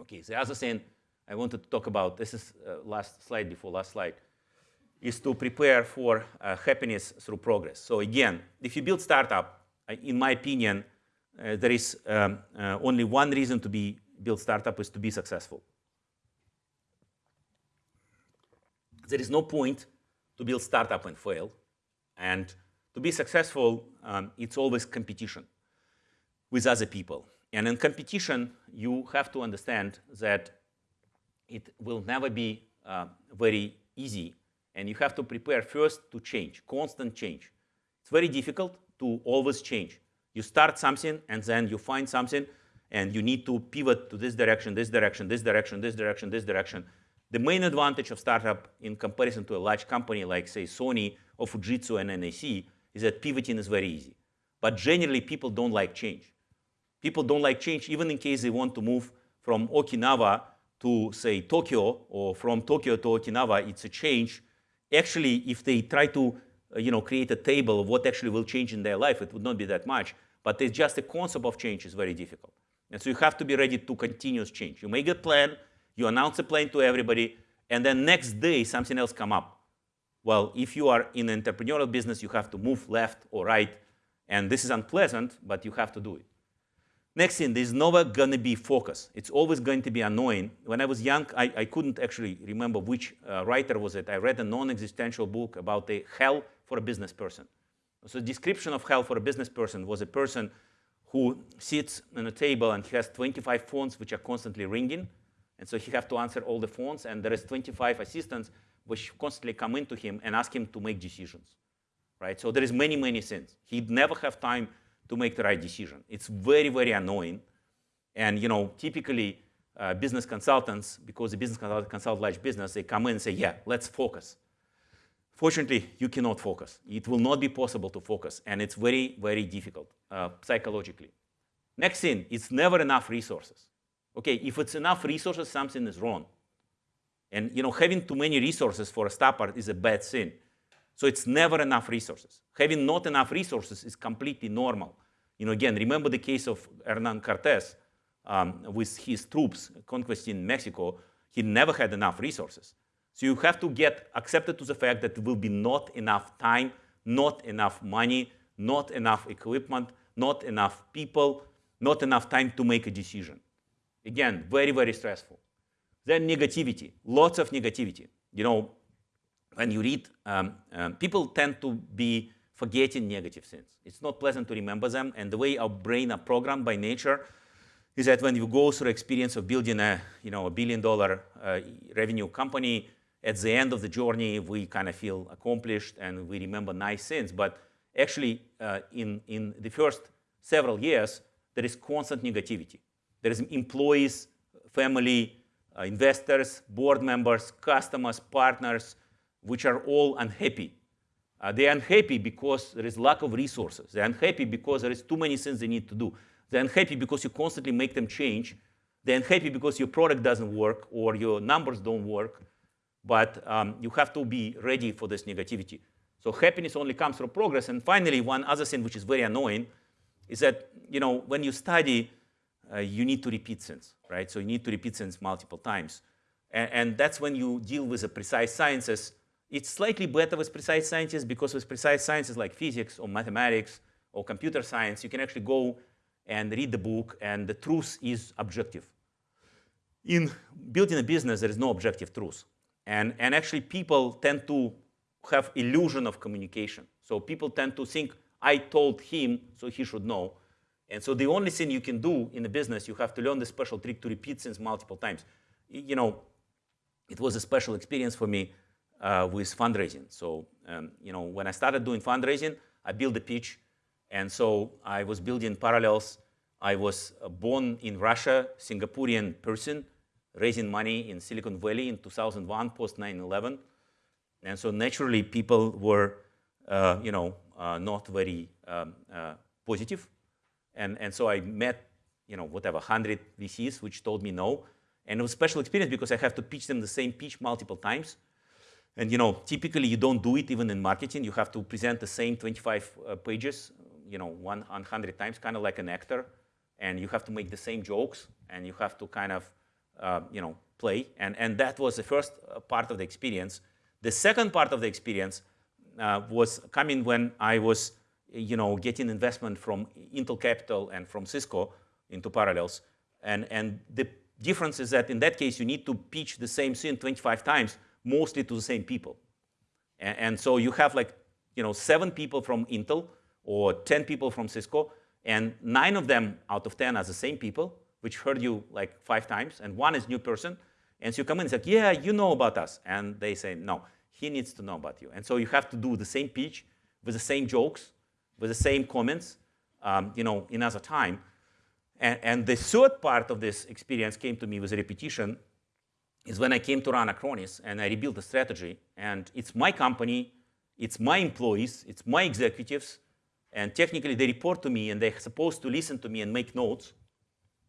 Okay, the other thing I wanted to talk about, this is uh, last slide before last slide, is to prepare for uh, happiness through progress. So again, if you build startup, in my opinion, uh, there is um, uh, only one reason to be build startup is to be successful. There is no point to build startup and fail. And to be successful, um, it's always competition with other people. And in competition, you have to understand that it will never be uh, very easy. And you have to prepare first to change, constant change. It's very difficult to always change. You start something, and then you find something, and you need to pivot to this direction, this direction, this direction, this direction, this direction. The main advantage of startup in comparison to a large company like, say, Sony or Fujitsu and NEC is that pivoting is very easy. But generally, people don't like change. People don't like change even in case they want to move from Okinawa to, say, Tokyo, or from Tokyo to Okinawa, it's a change. Actually, if they try to you know, create a table of what actually will change in their life, it would not be that much. But it's just the concept of change is very difficult. And so you have to be ready to continuous change. You make a plan, you announce a plan to everybody, and then next day something else come up. Well, if you are in an entrepreneurial business, you have to move left or right, and this is unpleasant, but you have to do it. Next thing, there's never going to be focus. It's always going to be annoying. When I was young, I, I couldn't actually remember which uh, writer was it. I read a non-existential book about the hell for a business person. So description of hell for a business person was a person who sits on a table and he has 25 phones which are constantly ringing. And so he has to answer all the phones, and there is 25 assistants which constantly come into him and ask him to make decisions. Right? So there is many, many things. He'd never have time to make the right decision. It's very, very annoying. And you know, typically uh, business consultants, because the business consultant consult large business, they come in and say, yeah, let's focus. Fortunately, you cannot focus. It will not be possible to focus, and it's very, very difficult uh, psychologically. Next thing, it's never enough resources. Okay, if it's enough resources, something is wrong. And you know, having too many resources for a stopper is a bad thing. So it's never enough resources. Having not enough resources is completely normal. You know, again, remember the case of Hernan Cortes um, with his troops conquesting Mexico. He never had enough resources. So you have to get accepted to the fact that there will be not enough time, not enough money, not enough equipment, not enough people, not enough time to make a decision. Again, very, very stressful. Then negativity, lots of negativity. You know, when you read, um, um, people tend to be forgetting negative things. It's not pleasant to remember them, and the way our brain are programmed by nature is that when you go through experience of building a, you know, a billion dollar uh, revenue company, at the end of the journey, we kind of feel accomplished and we remember nice things. But actually, uh, in, in the first several years, there is constant negativity. There is employees, family, uh, investors, board members, customers, partners, which are all unhappy. Uh, they're unhappy because there is lack of resources. They're unhappy because there is too many things they need to do. They're unhappy because you constantly make them change. They're unhappy because your product doesn't work or your numbers don't work. But um, you have to be ready for this negativity. So happiness only comes from progress. And finally, one other thing which is very annoying is that you know when you study, uh, you need to repeat things, right? So you need to repeat things multiple times. And, and that's when you deal with the precise sciences it's slightly better with precise sciences because with precise sciences like physics or mathematics or computer science, you can actually go and read the book and the truth is objective. In building a business, there is no objective truth. And, and actually people tend to have illusion of communication. So people tend to think, I told him, so he should know. And so the only thing you can do in the business, you have to learn the special trick to repeat things multiple times. You know, it was a special experience for me uh, with fundraising. So, um, you know, when I started doing fundraising, I built a pitch. And so I was building parallels. I was uh, born in Russia, Singaporean person, raising money in Silicon Valley in 2001, post 9-11. And so naturally, people were, uh, you know, uh, not very um, uh, positive. And, and so I met, you know, whatever, 100 VCs, which told me no. And it was a special experience because I have to pitch them the same pitch multiple times. And you know, typically you don't do it even in marketing. You have to present the same 25 uh, pages, you know, 100 times, kind of like an actor. And you have to make the same jokes, and you have to kind of, you know, play. And, and that was the first uh, part of the experience. The second part of the experience uh, was coming when I was, you know, getting investment from Intel Capital and from Cisco into Parallels. And, and the difference is that in that case, you need to pitch the same thing 25 times mostly to the same people. And, and, so you have like, you know, seven people from Intel or 10 people from Cisco, and nine of them out of 10 are the same people, which heard you like five times, and one is new person. And so you come in and say, yeah, you know about us. And they say, no, he needs to know about you. And so you have to do the same pitch with the same jokes, with the same comments, um, you know, in other time. And, and the third part of this experience came to me with a repetition is when I came to run Acronis and I rebuilt a strategy. And it's my company, it's my employees, it's my executives, and technically they report to me and they're supposed to listen to me and make notes,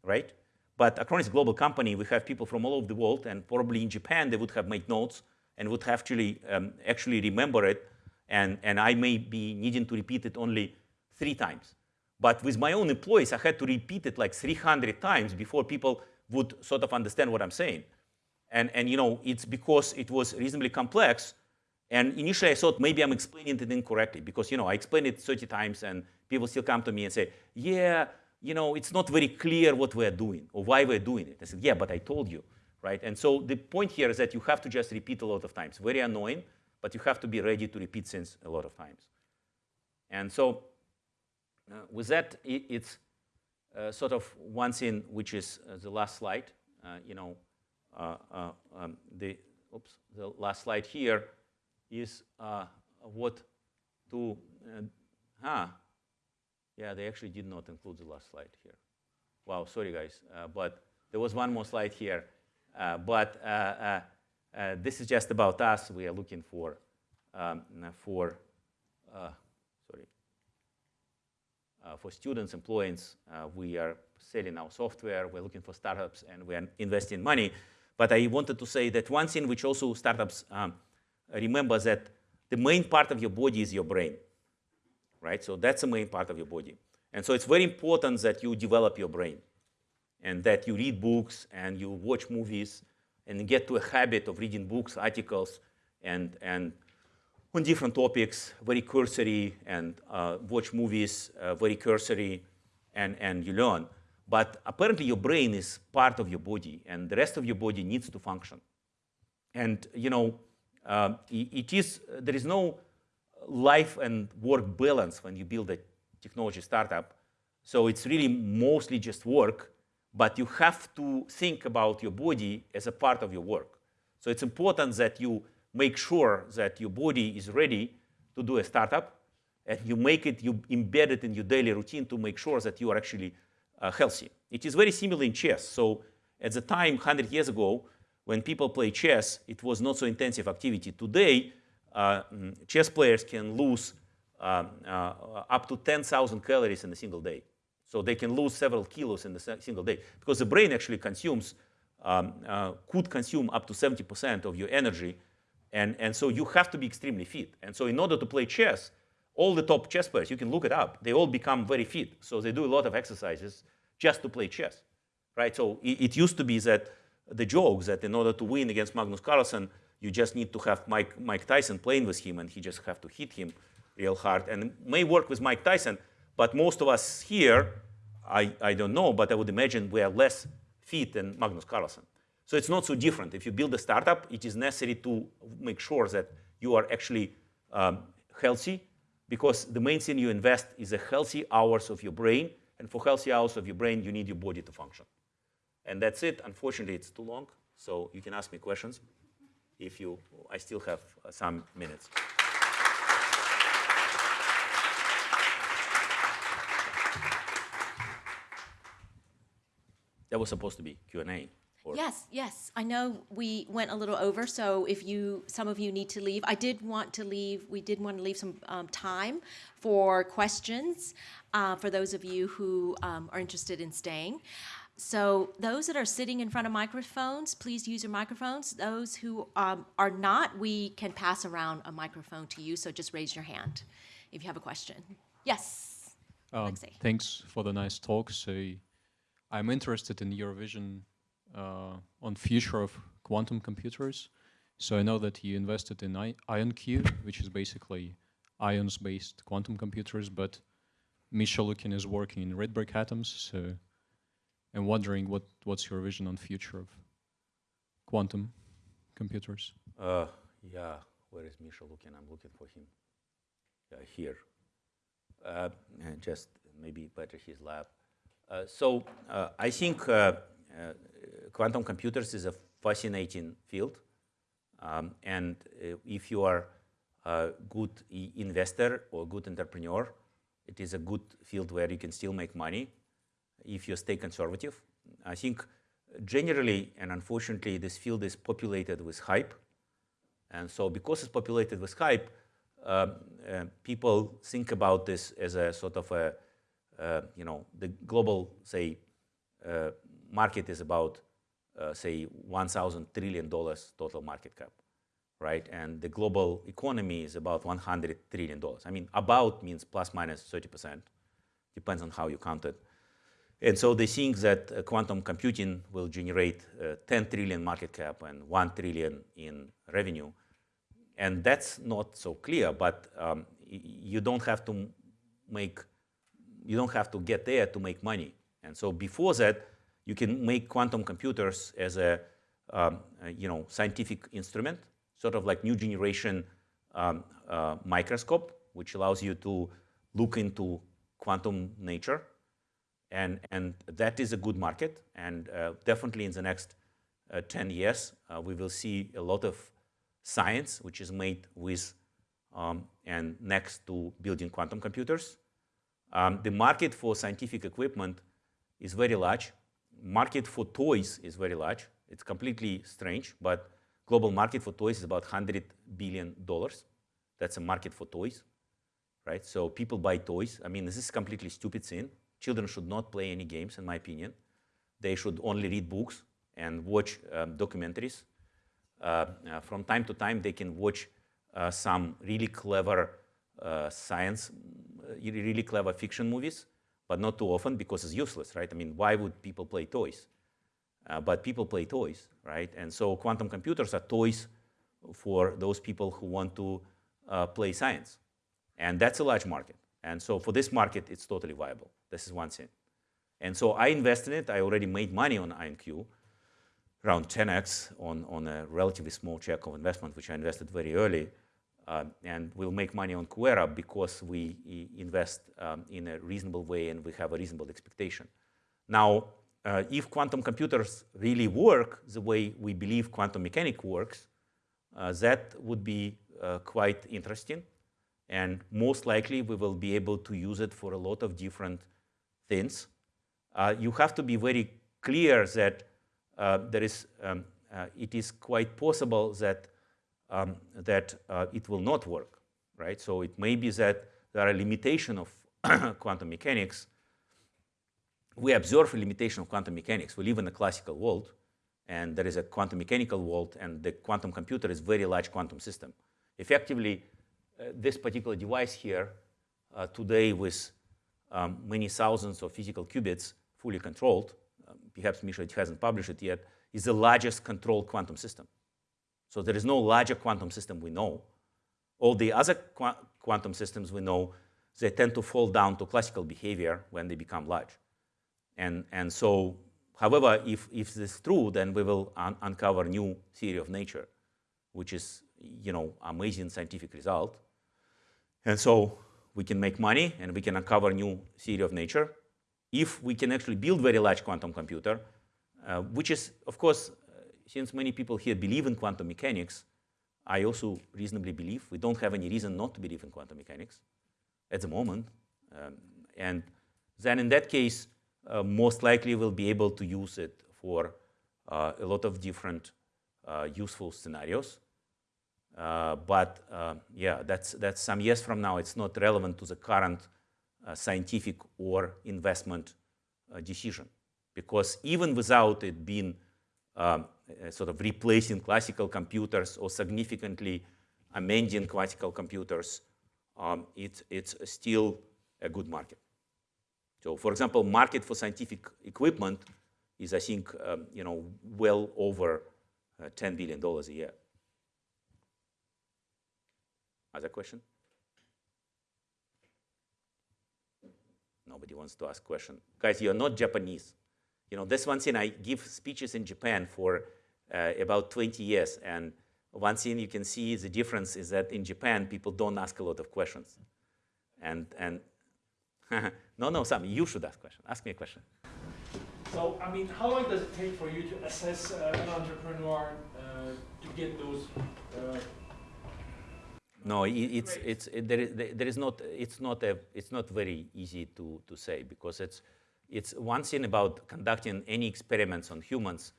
right? But Acronis global company. We have people from all over the world, and probably in Japan they would have made notes and would have actually um, actually remember it. And, and I may be needing to repeat it only three times. But with my own employees, I had to repeat it like 300 times before people would sort of understand what I'm saying. And, and you know, it's because it was reasonably complex. And initially I thought maybe I'm explaining it incorrectly because, you know, I explained it 30 times and people still come to me and say, yeah, you know, it's not very clear what we're doing or why we're doing it. I said, yeah, but I told you, right? And so the point here is that you have to just repeat a lot of times. Very annoying, but you have to be ready to repeat things a lot of times. And so uh, with that, it, it's uh, sort of one thing which is uh, the last slide. Uh, you know, uh, uh, um, the oops, the last slide here is what to ah yeah, they actually did not include the last slide here. Wow, sorry guys, uh, but there was one more slide here. Uh, but uh, uh, uh this is just about us. We are looking for, um, for sorry, for students, employees. we are selling our software. We're looking for startups, and we're investing money. But I wanted to say that one thing which also startups um, remember that the main part of your body is your brain right? So that's the main part of your body. And so it's very important that you develop your brain and that you read books and you watch movies and get to a habit of reading books, articles, and, and on different topics, very cursory, and uh, watch movies, uh, very cursory, and, and you learn. But apparently your brain is part of your body, and the rest of your body needs to function. And, you know, uh, it is, there is no life and work balance when you build a technology startup. So it's really mostly just work, but you have to think about your body as a part of your work. So it's important that you make sure that your body is ready to do a startup and you make it, you embed it in your daily routine to make sure that you are actually uh, healthy. It is very similar in chess. So at the time, 100 years ago, when people play chess, it was not so intensive activity. Today, chess players can lose up to 10,000 calories in a single day. So they can lose several kilos in a single day because the brain actually consumes, um, uh, could consume up to 70% of your energy. And, and so you have to be extremely fit. And so in order to play chess, all the top chess players, you can look it up, they all become very fit. So they do a lot of exercises just to play chess, right? So it, it used to be that the joke that in order to win against Magnus Carlsen, you just need to have Mike, Mike Tyson playing with him, and he just have to hit him real hard. And may work with Mike Tyson, but most of us here, I, I don't know, but I would imagine we are less fit than Magnus Carlsen. So it's not so different. If you build a startup, it is necessary to make sure that you are actually um, healthy, because the main thing you invest is the healthy hours of your brain, and for healthy hours of your brain, you need your body to function. And that's it. Unfortunately, it's too long, so you can ask me questions if you, I still have uh, some minutes. That was supposed to be Q&A. Yes, yes. I know we went a little over, so if you, some of you need to leave, I did want to leave, we did want to leave some um, time for questions uh, for those of you who um, are interested in staying. So those that are sitting in front of microphones, please use your microphones. Those who um, are not, we can pass around a microphone to you, so just raise your hand if you have a question. Yes, um, Thanks for the nice talk. So I'm interested in your vision uh, on future of quantum computers. So I know that you invested in I IonQ, which is basically ions-based quantum computers, but Misha Lukin is working in Rydberg atoms, so and wondering what, what's your vision on future of quantum computers? Uh, yeah, where is Misha looking? I'm looking for him. Here. Uh, just maybe better his lab. Uh, so uh, I think uh, uh, quantum computers is a fascinating field. Um, and if you are a good investor or a good entrepreneur, it is a good field where you can still make money if you stay conservative. I think generally, and unfortunately, this field is populated with hype. And so because it's populated with hype, uh, uh, people think about this as a sort of a, uh, you know, the global, say, uh, market is about, uh, say, 1,000 trillion dollars total market cap, right? And the global economy is about 100 trillion dollars. I mean, about means plus minus minus 30 percent, depends on how you count it. And so they think that uh, quantum computing will generate uh, 10 trillion market cap and 1 trillion in revenue. And that's not so clear, but um, you don't have to make, you don't have to get there to make money. And so before that, you can make quantum computers as a, um, a you know, scientific instrument, sort of like new generation um, uh, microscope, which allows you to look into quantum nature and, and that is a good market. And uh, definitely in the next uh, 10 years, uh, we will see a lot of science which is made with um, and next to building quantum computers. Um, the market for scientific equipment is very large. Market for toys is very large. It's completely strange, but global market for toys is about 100 billion dollars. That's a market for toys, right? So people buy toys. I mean, this is completely stupid thing. Children should not play any games, in my opinion. They should only read books and watch um, documentaries. Uh, uh, from time to time, they can watch uh, some really clever uh, science, uh, really clever fiction movies, but not too often because it's useless, right? I mean, why would people play toys? But people play toys, right? And so quantum computers are toys for those people who want to play science. And that's a large market. And so for this market, it's totally viable. This is one thing. And so I invest in it. I already made money on IonQ, around 10x on, on a relatively small check of investment, which I invested very early. Uh, and we'll make money on QuEra because we invest um, in a reasonable way and we have a reasonable expectation. Now, uh, if quantum computers really work the way we believe quantum mechanics works, uh, that would be uh, quite interesting. And most likely, we will be able to use it for a lot of different things. Uh, you have to be very clear that uh, there is, um, uh, it is quite possible that, um, that uh, it will not work, right? So it may be that there are limitations of *coughs* quantum mechanics. We observe a limitation of quantum mechanics. We live in a classical world, and there is a quantum mechanical world, and the quantum computer is very large quantum system. Effectively, uh, this particular device here uh, today with um, many thousands of physical qubits fully controlled, um, perhaps Misha hasn't published it yet, is the largest controlled quantum system. So there is no larger quantum system we know. All the other qu quantum systems we know, they tend to fall down to classical behavior when they become large. And, and so, however, if, if this is true, then we will un uncover new theory of nature, which is, you know, amazing scientific result. And so we can make money and we can uncover new theory of nature. If we can actually build very large quantum computer, uh, which is, of course, uh, since many people here believe in quantum mechanics, I also reasonably believe. We don't have any reason not to believe in quantum mechanics at the moment. Um, and then in that case, uh, most likely we'll be able to use it for uh, a lot of different uh, useful scenarios. Uh, but uh, yeah, that's, that's some years from now. It's not relevant to the current uh, scientific or investment decision. Because even without it being um, sort of replacing classical computers or significantly amending classical computers, um, it, it's still a good market. So for example, market for scientific equipment is, I think, um, you know, well over uh, $10 billion a year. Other question? Nobody wants to ask question. Guys, you're not Japanese. You know, this one thing, I give speeches in Japan for uh, about 20 years, and one thing you can see the difference is that in Japan, people don't ask a lot of questions. And, and *laughs* no, no, Sam, you should ask question. Ask me a question. So, I mean, how long does it take for you to assess uh, an entrepreneur uh, to get those uh, no, it's, it's, it, there, is, there is not, it's not, a, it's not very easy to, to say because it's, it's one thing about conducting any experiments on humans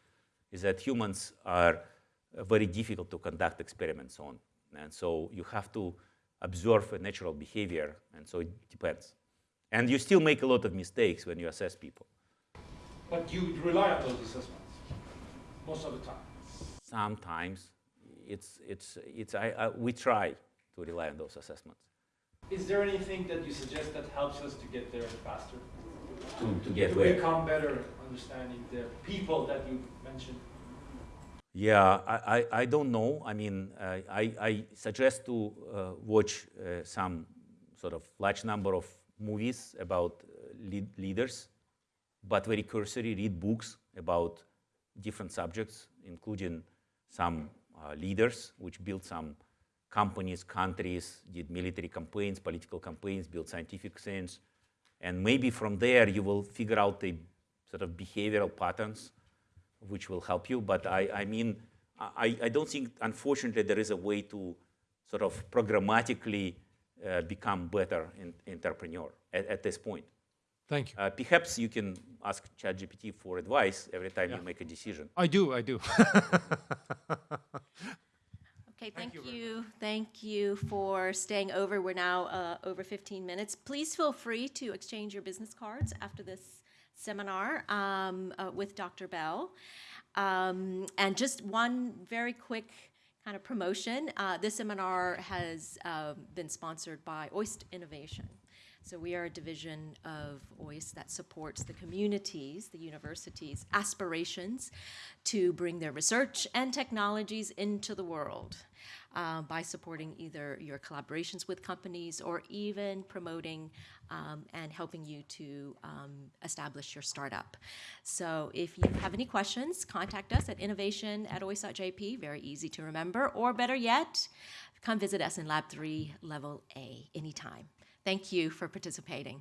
is that humans are very difficult to conduct experiments on. And so you have to observe a natural behavior, and so it depends. And you still make a lot of mistakes when you assess people. But you rely on those assessments most of the time. Sometimes it's, it's, it's, I, I, we try to rely on those assessments Is there anything that you suggest that helps us to get there faster? to, to get to where. become better understanding the people that you mentioned? Yeah, I, I, I don't know. I mean, uh, I, I suggest to uh, watch uh, some sort of large number of movies about uh, lead leaders, but very cursory, read books about different subjects, including some uh, leaders which built some companies, countries, did military campaigns, political campaigns, built scientific things. And maybe from there you will figure out the sort of behavioral patterns which will help you. But I, I mean, I, I don't think, unfortunately, there is a way to sort of programmatically uh, become better in, entrepreneur at, at this point. Thank you. Uh, perhaps you can ask ChatGPT for advice every time Yeah. you make a decision. I do, I do. *laughs* Okay, thank you. Thank you for staying over. We're now uh, over 15 minutes. Please feel free to exchange your business cards after this seminar um, uh, with Dr. Bell. Um, and just one very quick kind of promotion. Uh, this seminar has um, been sponsored by OIST Innovation. So we are a division of OIST that supports the communities, the universities' aspirations to bring their research and technologies into the world uh, by supporting either your collaborations with companies or even promoting um, and helping you to um, establish your startup. So if you have any questions, contact us at innovation at ois.jp, very easy to remember, or better yet, come visit us in Lab 3, Level A, anytime. Thank you for participating.